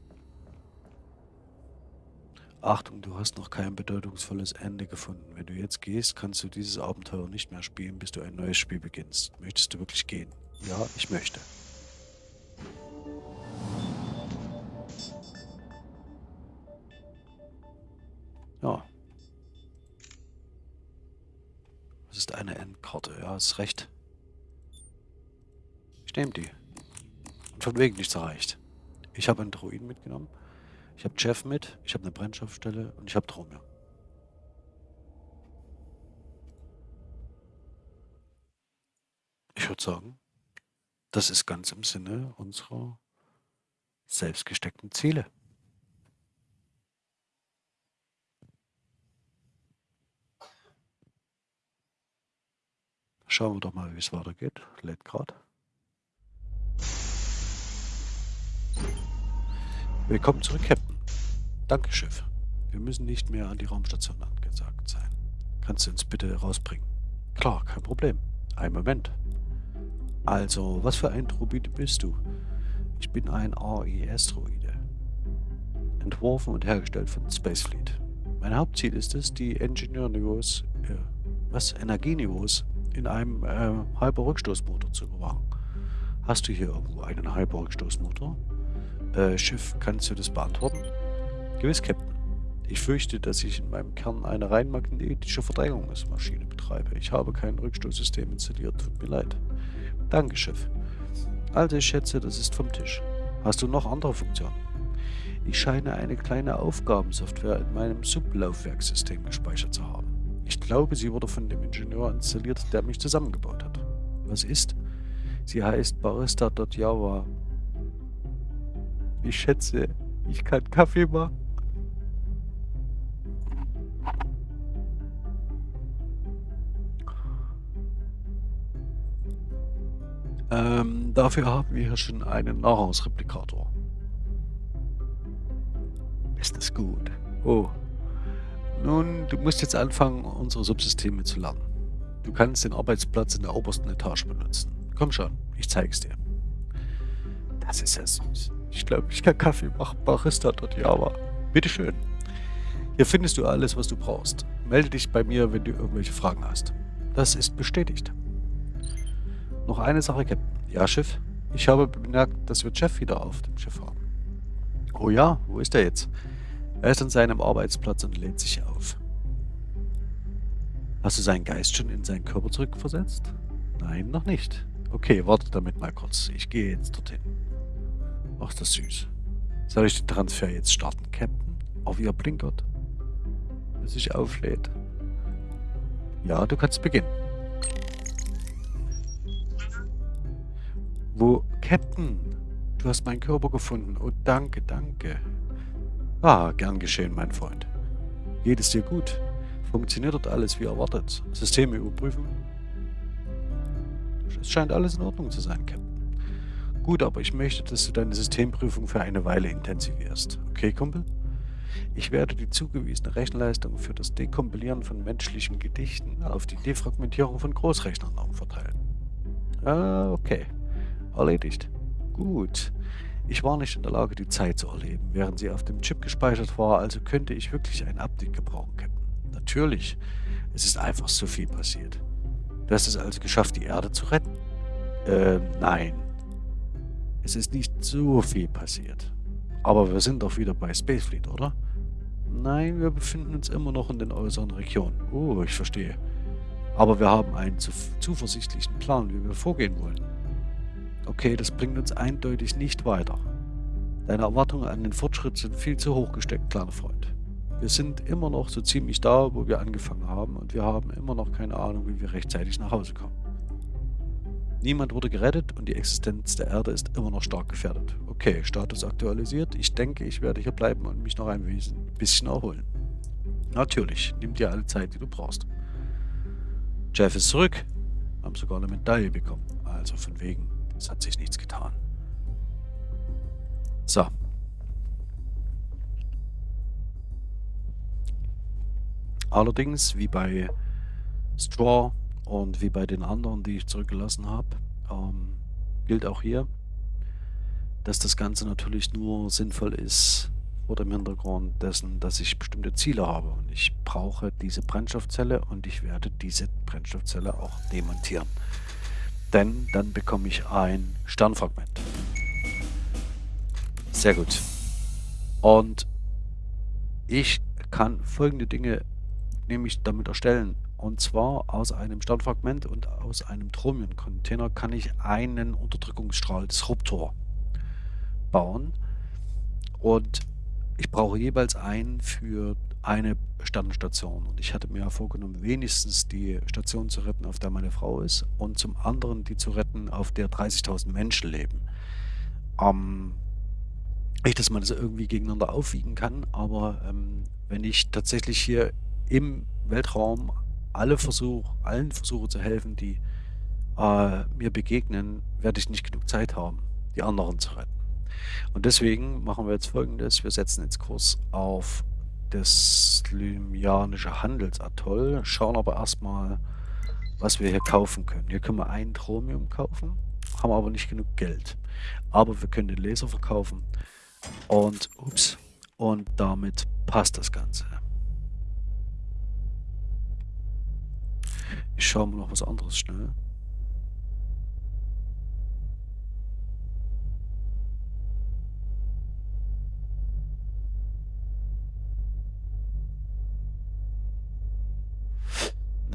S1: Achtung, du hast noch kein bedeutungsvolles Ende gefunden. Wenn du jetzt gehst, kannst du dieses Abenteuer nicht mehr spielen, bis du ein neues Spiel beginnst. Möchtest du wirklich gehen? Ja, ich möchte. Eine Endkarte. Ja, hast recht. Ich nehme die. Und von wegen nichts erreicht. Ich habe einen Druiden mitgenommen. Ich habe Jeff mit. Ich habe eine Brennstoffstelle. Und ich habe Dromio. sagen, das ist ganz im Sinne unserer selbst gesteckten Ziele. Schauen wir doch mal, wie es weitergeht. Lädt gerade. Willkommen zurück, Captain. Danke, Schiff. Wir müssen nicht mehr an die Raumstation angesagt sein. Kannst du uns bitte rausbringen? Klar, kein Problem. Ein Moment. Also, was für ein Droide bist du? Ich bin ein AES-Droide. Entworfen und hergestellt von Spacefleet. Mein Hauptziel ist es, die Ingenieurniveaus, äh, was, Energieniveaus in einem äh, Hyperrückstoßmotor zu überwachen. Hast du hier irgendwo einen Hyperrückstoßmotor? Äh, Schiff, kannst du das beantworten? Gewiss, Captain. Ich fürchte, dass ich in meinem Kern eine rein magnetische Verdrängungsmaschine betreibe. Ich habe kein Rückstoßsystem installiert. Tut mir leid. Danke, Schiff. Also, ich schätze, das ist vom Tisch. Hast du noch andere Funktionen? Ich scheine eine kleine Aufgabensoftware in meinem Sublaufwerkssystem gespeichert zu haben. Ich glaube, sie wurde von dem Ingenieur installiert, der mich zusammengebaut hat. Was ist? Sie heißt Barista.java. Ich schätze, ich kann Kaffee machen. Ähm, dafür haben wir hier schon einen Nahrungsreplikator. Ist das gut? Oh. Nun, du musst jetzt anfangen, unsere Subsysteme zu lernen. Du kannst den Arbeitsplatz in der obersten Etage benutzen. Komm schon, ich zeig's dir. Das ist ja süß. Ich glaube, ich kann Kaffee machen. Barista dort Java. Bitteschön. Hier findest du alles, was du brauchst. Melde dich bei mir, wenn du irgendwelche Fragen hast. Das ist bestätigt. Noch eine Sache, Captain. Ja, Schiff? Ich habe bemerkt, dass wir Jeff wieder auf dem Schiff haben. Oh ja, wo ist er jetzt? Er ist an seinem Arbeitsplatz und lädt sich auf. Hast du seinen Geist schon in seinen Körper zurückversetzt? Nein, noch nicht. Okay, warte damit mal kurz. Ich gehe jetzt dorthin. Ach, ist das süß. Soll ich den Transfer jetzt starten, Captain? Auf ihr blinkert. Bis sich auflädt. Ja, du kannst beginnen. Wo, Captain, du hast meinen Körper gefunden. Oh, danke, danke. Ah, gern geschehen, mein Freund. Geht es dir gut? Funktioniert dort alles wie erwartet? Systeme überprüfen? Es scheint alles in Ordnung zu sein, Captain. Gut, aber ich möchte, dass du deine Systemprüfung für eine Weile intensivierst. Okay, Kumpel? Ich werde die zugewiesene Rechenleistung für das Dekompilieren von menschlichen Gedichten auf die Defragmentierung von Großrechnern verteilen. Ah, okay. Erledigt. Gut. Ich war nicht in der Lage, die Zeit zu erleben, während sie auf dem Chip gespeichert war, also könnte ich wirklich ein Update gebrauchen, Captain. Natürlich. Es ist einfach so viel passiert. Du hast es also geschafft, die Erde zu retten? Ähm, nein. Es ist nicht so viel passiert. Aber wir sind doch wieder bei Spacefleet, oder? Nein, wir befinden uns immer noch in den äußeren Regionen. Oh, ich verstehe. Aber wir haben einen zuversichtlichen Plan, wie wir vorgehen wollen. Okay, das bringt uns eindeutig nicht weiter. Deine Erwartungen an den Fortschritt sind viel zu hoch gesteckt, kleiner Freund. Wir sind immer noch so ziemlich da, wo wir angefangen haben und wir haben immer noch keine Ahnung, wie wir rechtzeitig nach Hause kommen. Niemand wurde gerettet und die Existenz der Erde ist immer noch stark gefährdet. Okay, Status aktualisiert. Ich denke, ich werde hier bleiben und mich noch ein bisschen erholen. Natürlich, nimm dir alle Zeit, die du brauchst. Jeff ist zurück. Haben sogar eine Medaille bekommen. Also von wegen. Es hat sich nichts getan. So. Allerdings, wie bei Straw und wie bei den anderen, die ich zurückgelassen habe, ähm, gilt auch hier, dass das Ganze natürlich nur sinnvoll ist vor dem Hintergrund dessen, dass ich bestimmte Ziele habe. Und ich brauche diese Brennstoffzelle und ich werde diese Brennstoffzelle auch demontieren denn dann bekomme ich ein Sternfragment. Sehr gut. Und ich kann folgende Dinge nämlich damit erstellen. Und zwar aus einem Sternfragment und aus einem Chromium-Container kann ich einen Unterdrückungsstrahl Disruptor bauen. Und ich brauche jeweils einen für eine Sternenstation. Und ich hatte mir vorgenommen, wenigstens die Station zu retten, auf der meine Frau ist, und zum anderen die zu retten, auf der 30.000 Menschen leben. Ähm, nicht, dass man das irgendwie gegeneinander aufwiegen kann, aber ähm, wenn ich tatsächlich hier im Weltraum alle Versuche, allen versuche zu helfen, die äh, mir begegnen, werde ich nicht genug Zeit haben, die anderen zu retten. Und deswegen machen wir jetzt folgendes. Wir setzen jetzt Kurs auf das Lymianische Handelsatoll, schauen aber erstmal, was wir hier kaufen können. Hier können wir ein Tromium kaufen, haben aber nicht genug Geld. Aber wir können den Laser verkaufen und, ups, und damit passt das Ganze. Ich schaue mal noch was anderes schnell.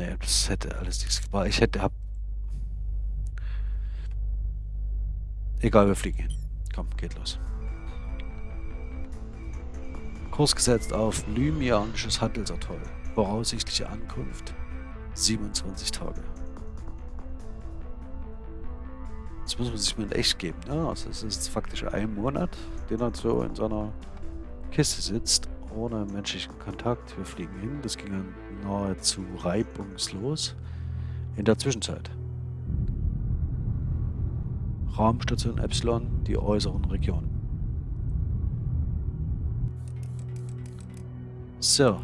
S1: Nee, das hätte alles nichts gebracht. Ich hätte hab. Egal, wir fliegen hin. Komm, geht los. Kurs gesetzt auf Lymianisches Handelsatoll. Voraussichtliche Ankunft 27 Tage. Das muss man sich mal in echt geben. Ne? Also es ist faktisch ein Monat, den er so in seiner Kiste sitzt ohne menschlichen Kontakt. Wir fliegen hin. Das ging dann nahezu reibungslos. In der Zwischenzeit. Raumstation Epsilon, die äußeren Regionen. So,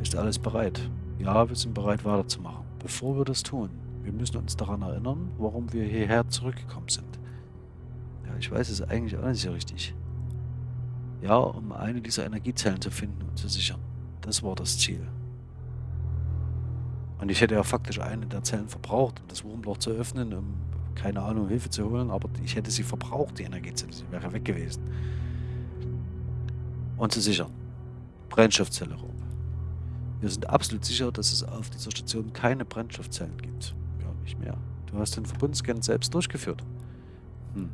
S1: ist alles bereit? Ja, wir sind bereit weiterzumachen. Bevor wir das tun, wir müssen uns daran erinnern, warum wir hierher zurückgekommen sind. Ja, ich weiß es eigentlich auch nicht so richtig. Ja, um eine dieser Energiezellen zu finden und zu sichern. Das war das Ziel. Und ich hätte ja faktisch eine der Zellen verbraucht, um das Wurmloch zu öffnen, um, keine Ahnung, Hilfe zu holen, aber ich hätte sie verbraucht, die Energiezelle. Sie wäre weg gewesen. Und zu sichern. Brennstoffzelle rum. Wir sind absolut sicher, dass es auf dieser Station keine Brennstoffzellen gibt. Ja, nicht mehr. Du hast den Verbundscan selbst durchgeführt. Hm.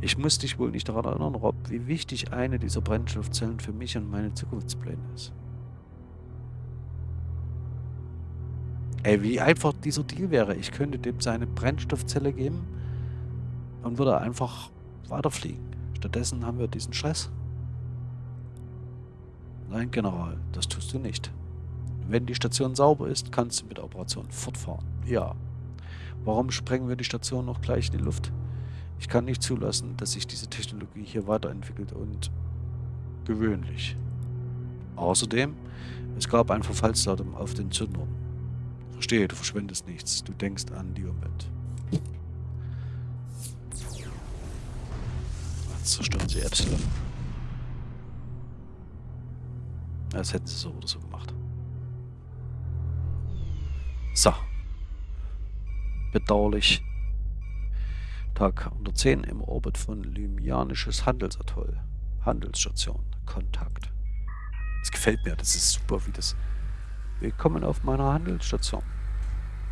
S1: Ich muss dich wohl nicht daran erinnern, Rob, wie wichtig eine dieser Brennstoffzellen für mich und meine Zukunftspläne ist. Ey, wie einfach dieser Deal wäre. Ich könnte dem seine Brennstoffzelle geben und würde einfach weiterfliegen. Stattdessen haben wir diesen Stress. Nein, General, das tust du nicht. Wenn die Station sauber ist, kannst du mit der Operation fortfahren. Ja. Warum sprengen wir die Station noch gleich in die Luft? Ich kann nicht zulassen, dass sich diese Technologie hier weiterentwickelt und gewöhnlich. Außerdem, es gab ein Verfallsdatum auf den Zündern. Verstehe, du verschwendest nichts. Du denkst an die Umwelt. Zerstören sie Epsilon. Das hätten sie so oder so gemacht. So. Bedauerlich Tag 110 im Orbit von Lymianisches Handelsatoll. Handelsstation. Kontakt. Das gefällt mir, das ist super, wie das... Willkommen auf meiner Handelsstation.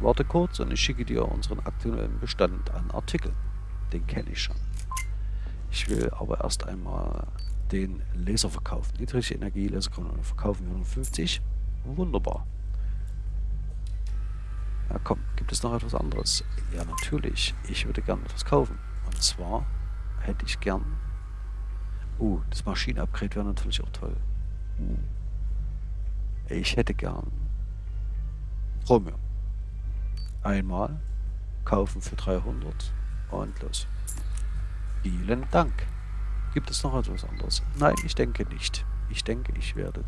S1: Warte kurz und ich schicke dir unseren aktuellen Bestand an Artikeln. Den kenne ich schon. Ich will aber erst einmal den Laser verkaufen. Niedrige Energie, Laserkanone verkaufen wir 150. Wunderbar. Ja komm, gibt es noch etwas anderes? Ja natürlich, ich würde gerne etwas kaufen. Und zwar hätte ich gern... Uh, das Maschinenupgrade wäre natürlich auch toll. Uh. Ich hätte gern... Chromium. Einmal kaufen für 300 und los. Vielen Dank. Gibt es noch etwas anderes? Nein, ich denke nicht. Ich denke, ich werde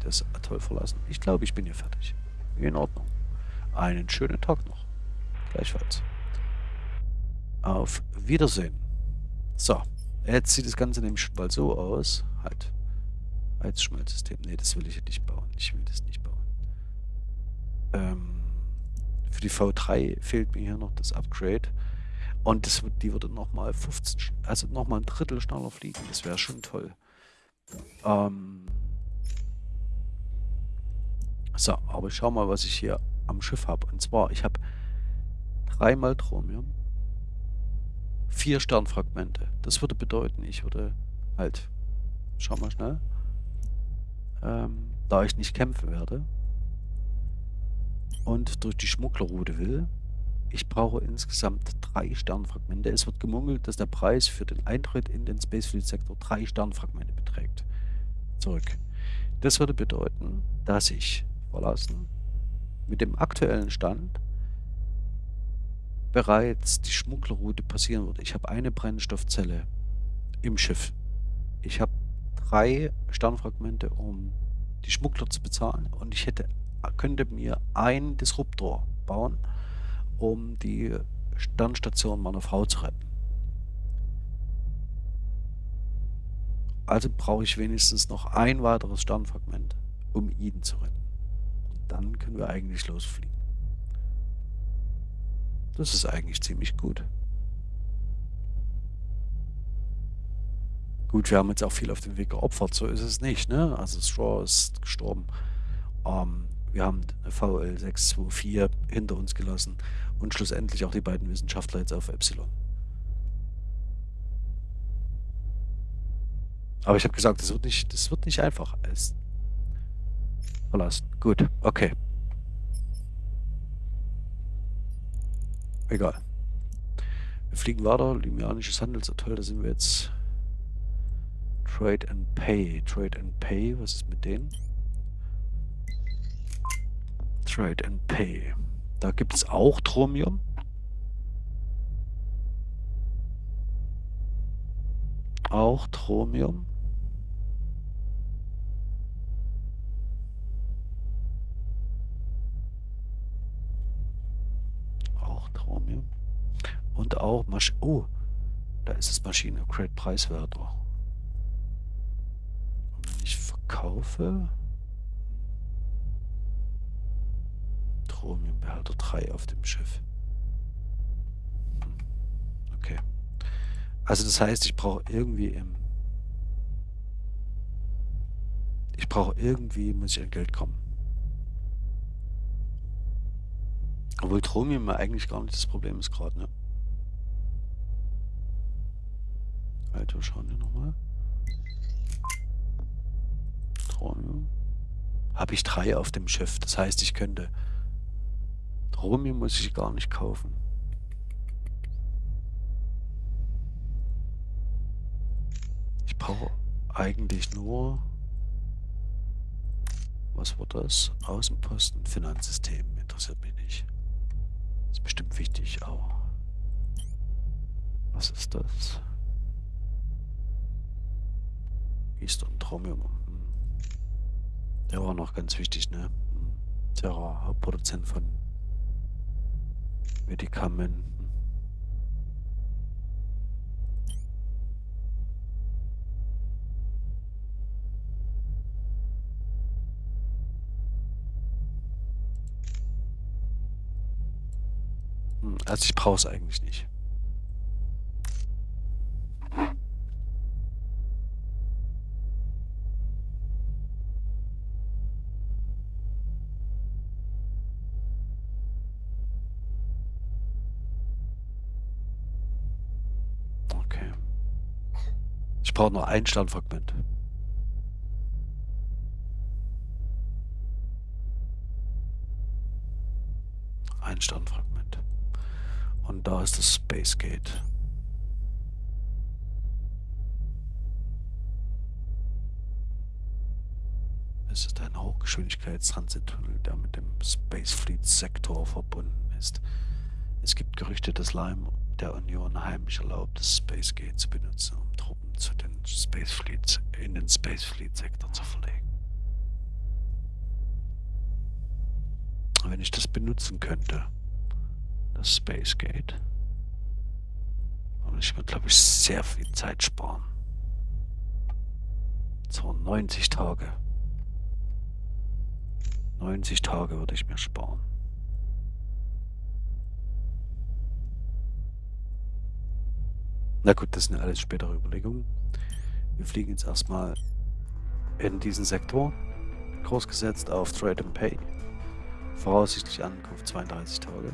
S1: das Atoll verlassen. Ich glaube, ich bin hier fertig. In Ordnung. Einen schönen Tag noch. Gleichfalls. Auf Wiedersehen. So, jetzt sieht das Ganze nämlich schon bald so aus. Halt. Heizschmelzsystem. Ne, das will ich nicht bauen. Ich will das nicht bauen. Ähm, für die V3 fehlt mir hier noch das Upgrade. Und das, die würde nochmal 15, also nochmal ein Drittel schneller fliegen. Das wäre schon toll. Ähm, so, aber ich schau mal, was ich hier am Schiff habe. Und zwar, ich habe dreimal Chromium, vier Sternfragmente. Das würde bedeuten, ich würde halt, schau mal schnell, ähm, da ich nicht kämpfen werde und durch die Schmugglerroute will, ich brauche insgesamt drei Sternfragmente. Es wird gemungelt, dass der Preis für den Eintritt in den Spacefleet-Sektor drei Sternfragmente beträgt. Zurück. Das würde bedeuten, dass ich verlassen mit dem aktuellen Stand bereits die Schmugglerroute passieren würde. Ich habe eine Brennstoffzelle im Schiff. Ich habe drei Sternfragmente, um die Schmuggler zu bezahlen und ich hätte, könnte mir einen Disruptor bauen, um die Sternstation meiner Frau zu retten. Also brauche ich wenigstens noch ein weiteres Sternfragment, um ihn zu retten. Und dann können wir eigentlich losfliegen. Das ist eigentlich ziemlich gut. Gut, wir haben jetzt auch viel auf dem Weg geopfert, so ist es nicht, ne? Also Straw ist gestorben. Ähm, wir haben eine VL 624 hinter uns gelassen und schlussendlich auch die beiden Wissenschaftler jetzt auf Epsilon. Aber ich habe gesagt, das wird nicht, das wird nicht einfach. Es verlassen. Gut, okay. Egal. Wir fliegen weiter. Limianisches Handelsatoll, da sind wir jetzt. Trade and Pay. Trade and Pay, was ist mit denen? Trade and Pay. Da gibt es auch Tromium. Auch Tromium. Chromium. Und auch Masch Oh, da ist es Maschine Great Preiswerter. Und wenn ich verkaufe. Chromiumbehälter 3 auf dem Schiff. Okay. Also das heißt, ich brauche irgendwie im... Ich brauche irgendwie, muss ich an Geld kommen. Obwohl Chromium eigentlich gar nicht das Problem ist gerade, ne? Alter, schauen wir nochmal. Chromium. Habe ich drei auf dem Schiff. Das heißt, ich könnte... Chromium muss ich gar nicht kaufen. Ich brauche eigentlich nur... Was war das? Außenposten, Finanzsystem. Interessiert mich nicht. Ist bestimmt wichtig auch. Was ist das? Eastern Tromium. Hm. Der war noch ganz wichtig, ne? Hm. Terra, Hauptproduzent von Medikamenten. Also ich brauche es eigentlich nicht. Okay. Ich brauche nur ein Sternfragment. Ein Sternfragment. Und da ist das Space Gate. Es ist ein Hochgeschwindigkeitstransittunnel, der mit dem Space Fleet Sektor verbunden ist. Es gibt Gerüchte, dass Lime der Union heimlich erlaubt, das Space Gate zu benutzen, um Truppen zu den Space Fleets in den Space Fleet Sektor zu verlegen. Wenn ich das benutzen könnte, das Space Gate. Und ich würde, glaube ich, sehr viel Zeit sparen. So 90 Tage. 90 Tage würde ich mir sparen. Na gut, das sind alles spätere Überlegungen. Wir fliegen jetzt erstmal in diesen Sektor. Kurs gesetzt auf Trade and Pay. Voraussichtlich Ankunft 32 Tage.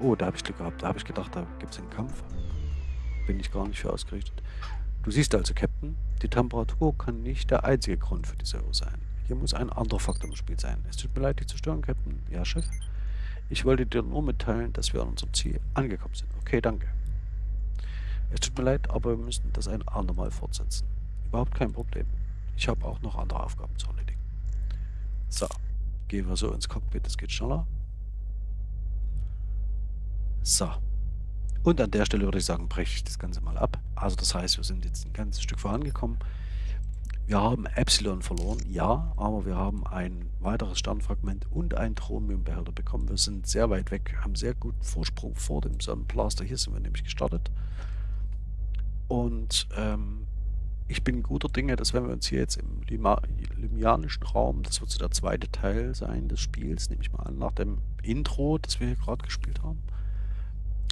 S1: Oh, da habe ich Glück gehabt. Da habe ich gedacht, da gibt es einen Kampf. Bin ich gar nicht für ausgerichtet. Du siehst also, Captain, die Temperatur kann nicht der einzige Grund für diese Uhr sein. Hier muss ein anderer Faktor im Spiel sein. Es tut mir leid, dich zu stören, Captain. Ja, Chef. Ich wollte dir nur mitteilen, dass wir an unserem Ziel angekommen sind. Okay, danke. Es tut mir leid, aber wir müssen das ein andermal fortsetzen. Überhaupt kein Problem. Ich habe auch noch andere Aufgaben zu erledigen. So, gehen wir so ins Cockpit, das geht schneller. So. Und an der Stelle würde ich sagen, breche ich das Ganze mal ab. Also das heißt, wir sind jetzt ein ganzes Stück vorangekommen. Wir haben Epsilon verloren, ja, aber wir haben ein weiteres Sternfragment und einen Thromiumbehälter bekommen. Wir sind sehr weit weg, haben sehr guten Vorsprung vor dem Sonnenblaster. Hier sind wir nämlich gestartet. Und ähm, ich bin guter Dinge, dass wenn wir uns hier jetzt im Lima limianischen Raum, das wird so der zweite Teil sein des Spiels, nehme ich mal an, nach dem Intro, das wir hier gerade gespielt haben,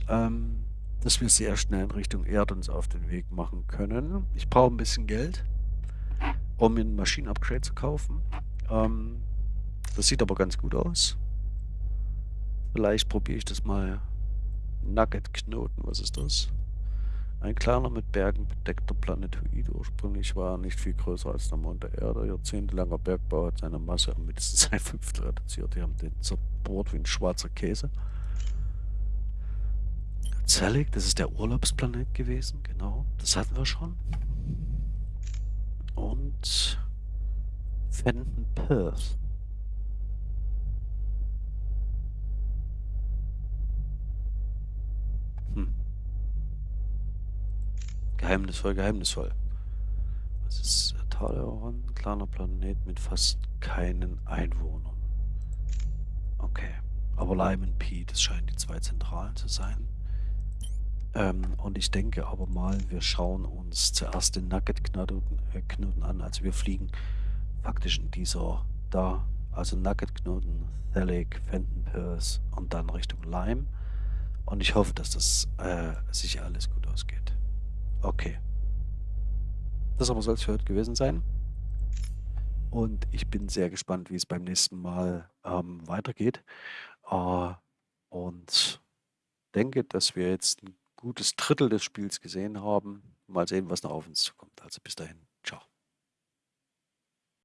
S1: ähm, dass wir sehr schnell in Richtung Erde uns auf den Weg machen können. Ich brauche ein bisschen Geld, um mir ein Maschinenupgrade zu kaufen. Ähm, das sieht aber ganz gut aus. Vielleicht probiere ich das mal. Nugget-Knoten, was ist das? Ein kleiner mit Bergen bedeckter Planetoid. Ursprünglich war er nicht viel größer als der Mond der Erde. Jahrzehntelanger Bergbau hat seine Masse um mindestens ein Fünftel reduziert. Die haben den zerbohrt wie ein schwarzer Käse. Zelig, das ist der Urlaubsplanet gewesen, genau. Das hatten wir schon. Und Fenton Perth. Hm. Geheimnisvoll, geheimnisvoll. Was ist Taleron? Kleiner Planet mit fast keinen Einwohnern. Okay. Aber Lyman P, das scheinen die zwei Zentralen zu sein. Ähm, und ich denke aber mal, wir schauen uns zuerst den Nugget-Knoten äh, an. Also wir fliegen faktisch in dieser da, also Nugget-Knoten, Thalic, Fenton Pierce und dann Richtung Lime. Und ich hoffe, dass das äh, sich alles gut ausgeht. Okay. Das aber soll es für heute gewesen sein. Und ich bin sehr gespannt, wie es beim nächsten Mal ähm, weitergeht. Äh, und denke, dass wir jetzt ein gutes Drittel des Spiels gesehen haben. Mal sehen, was noch auf uns zukommt. Also bis dahin. Ciao.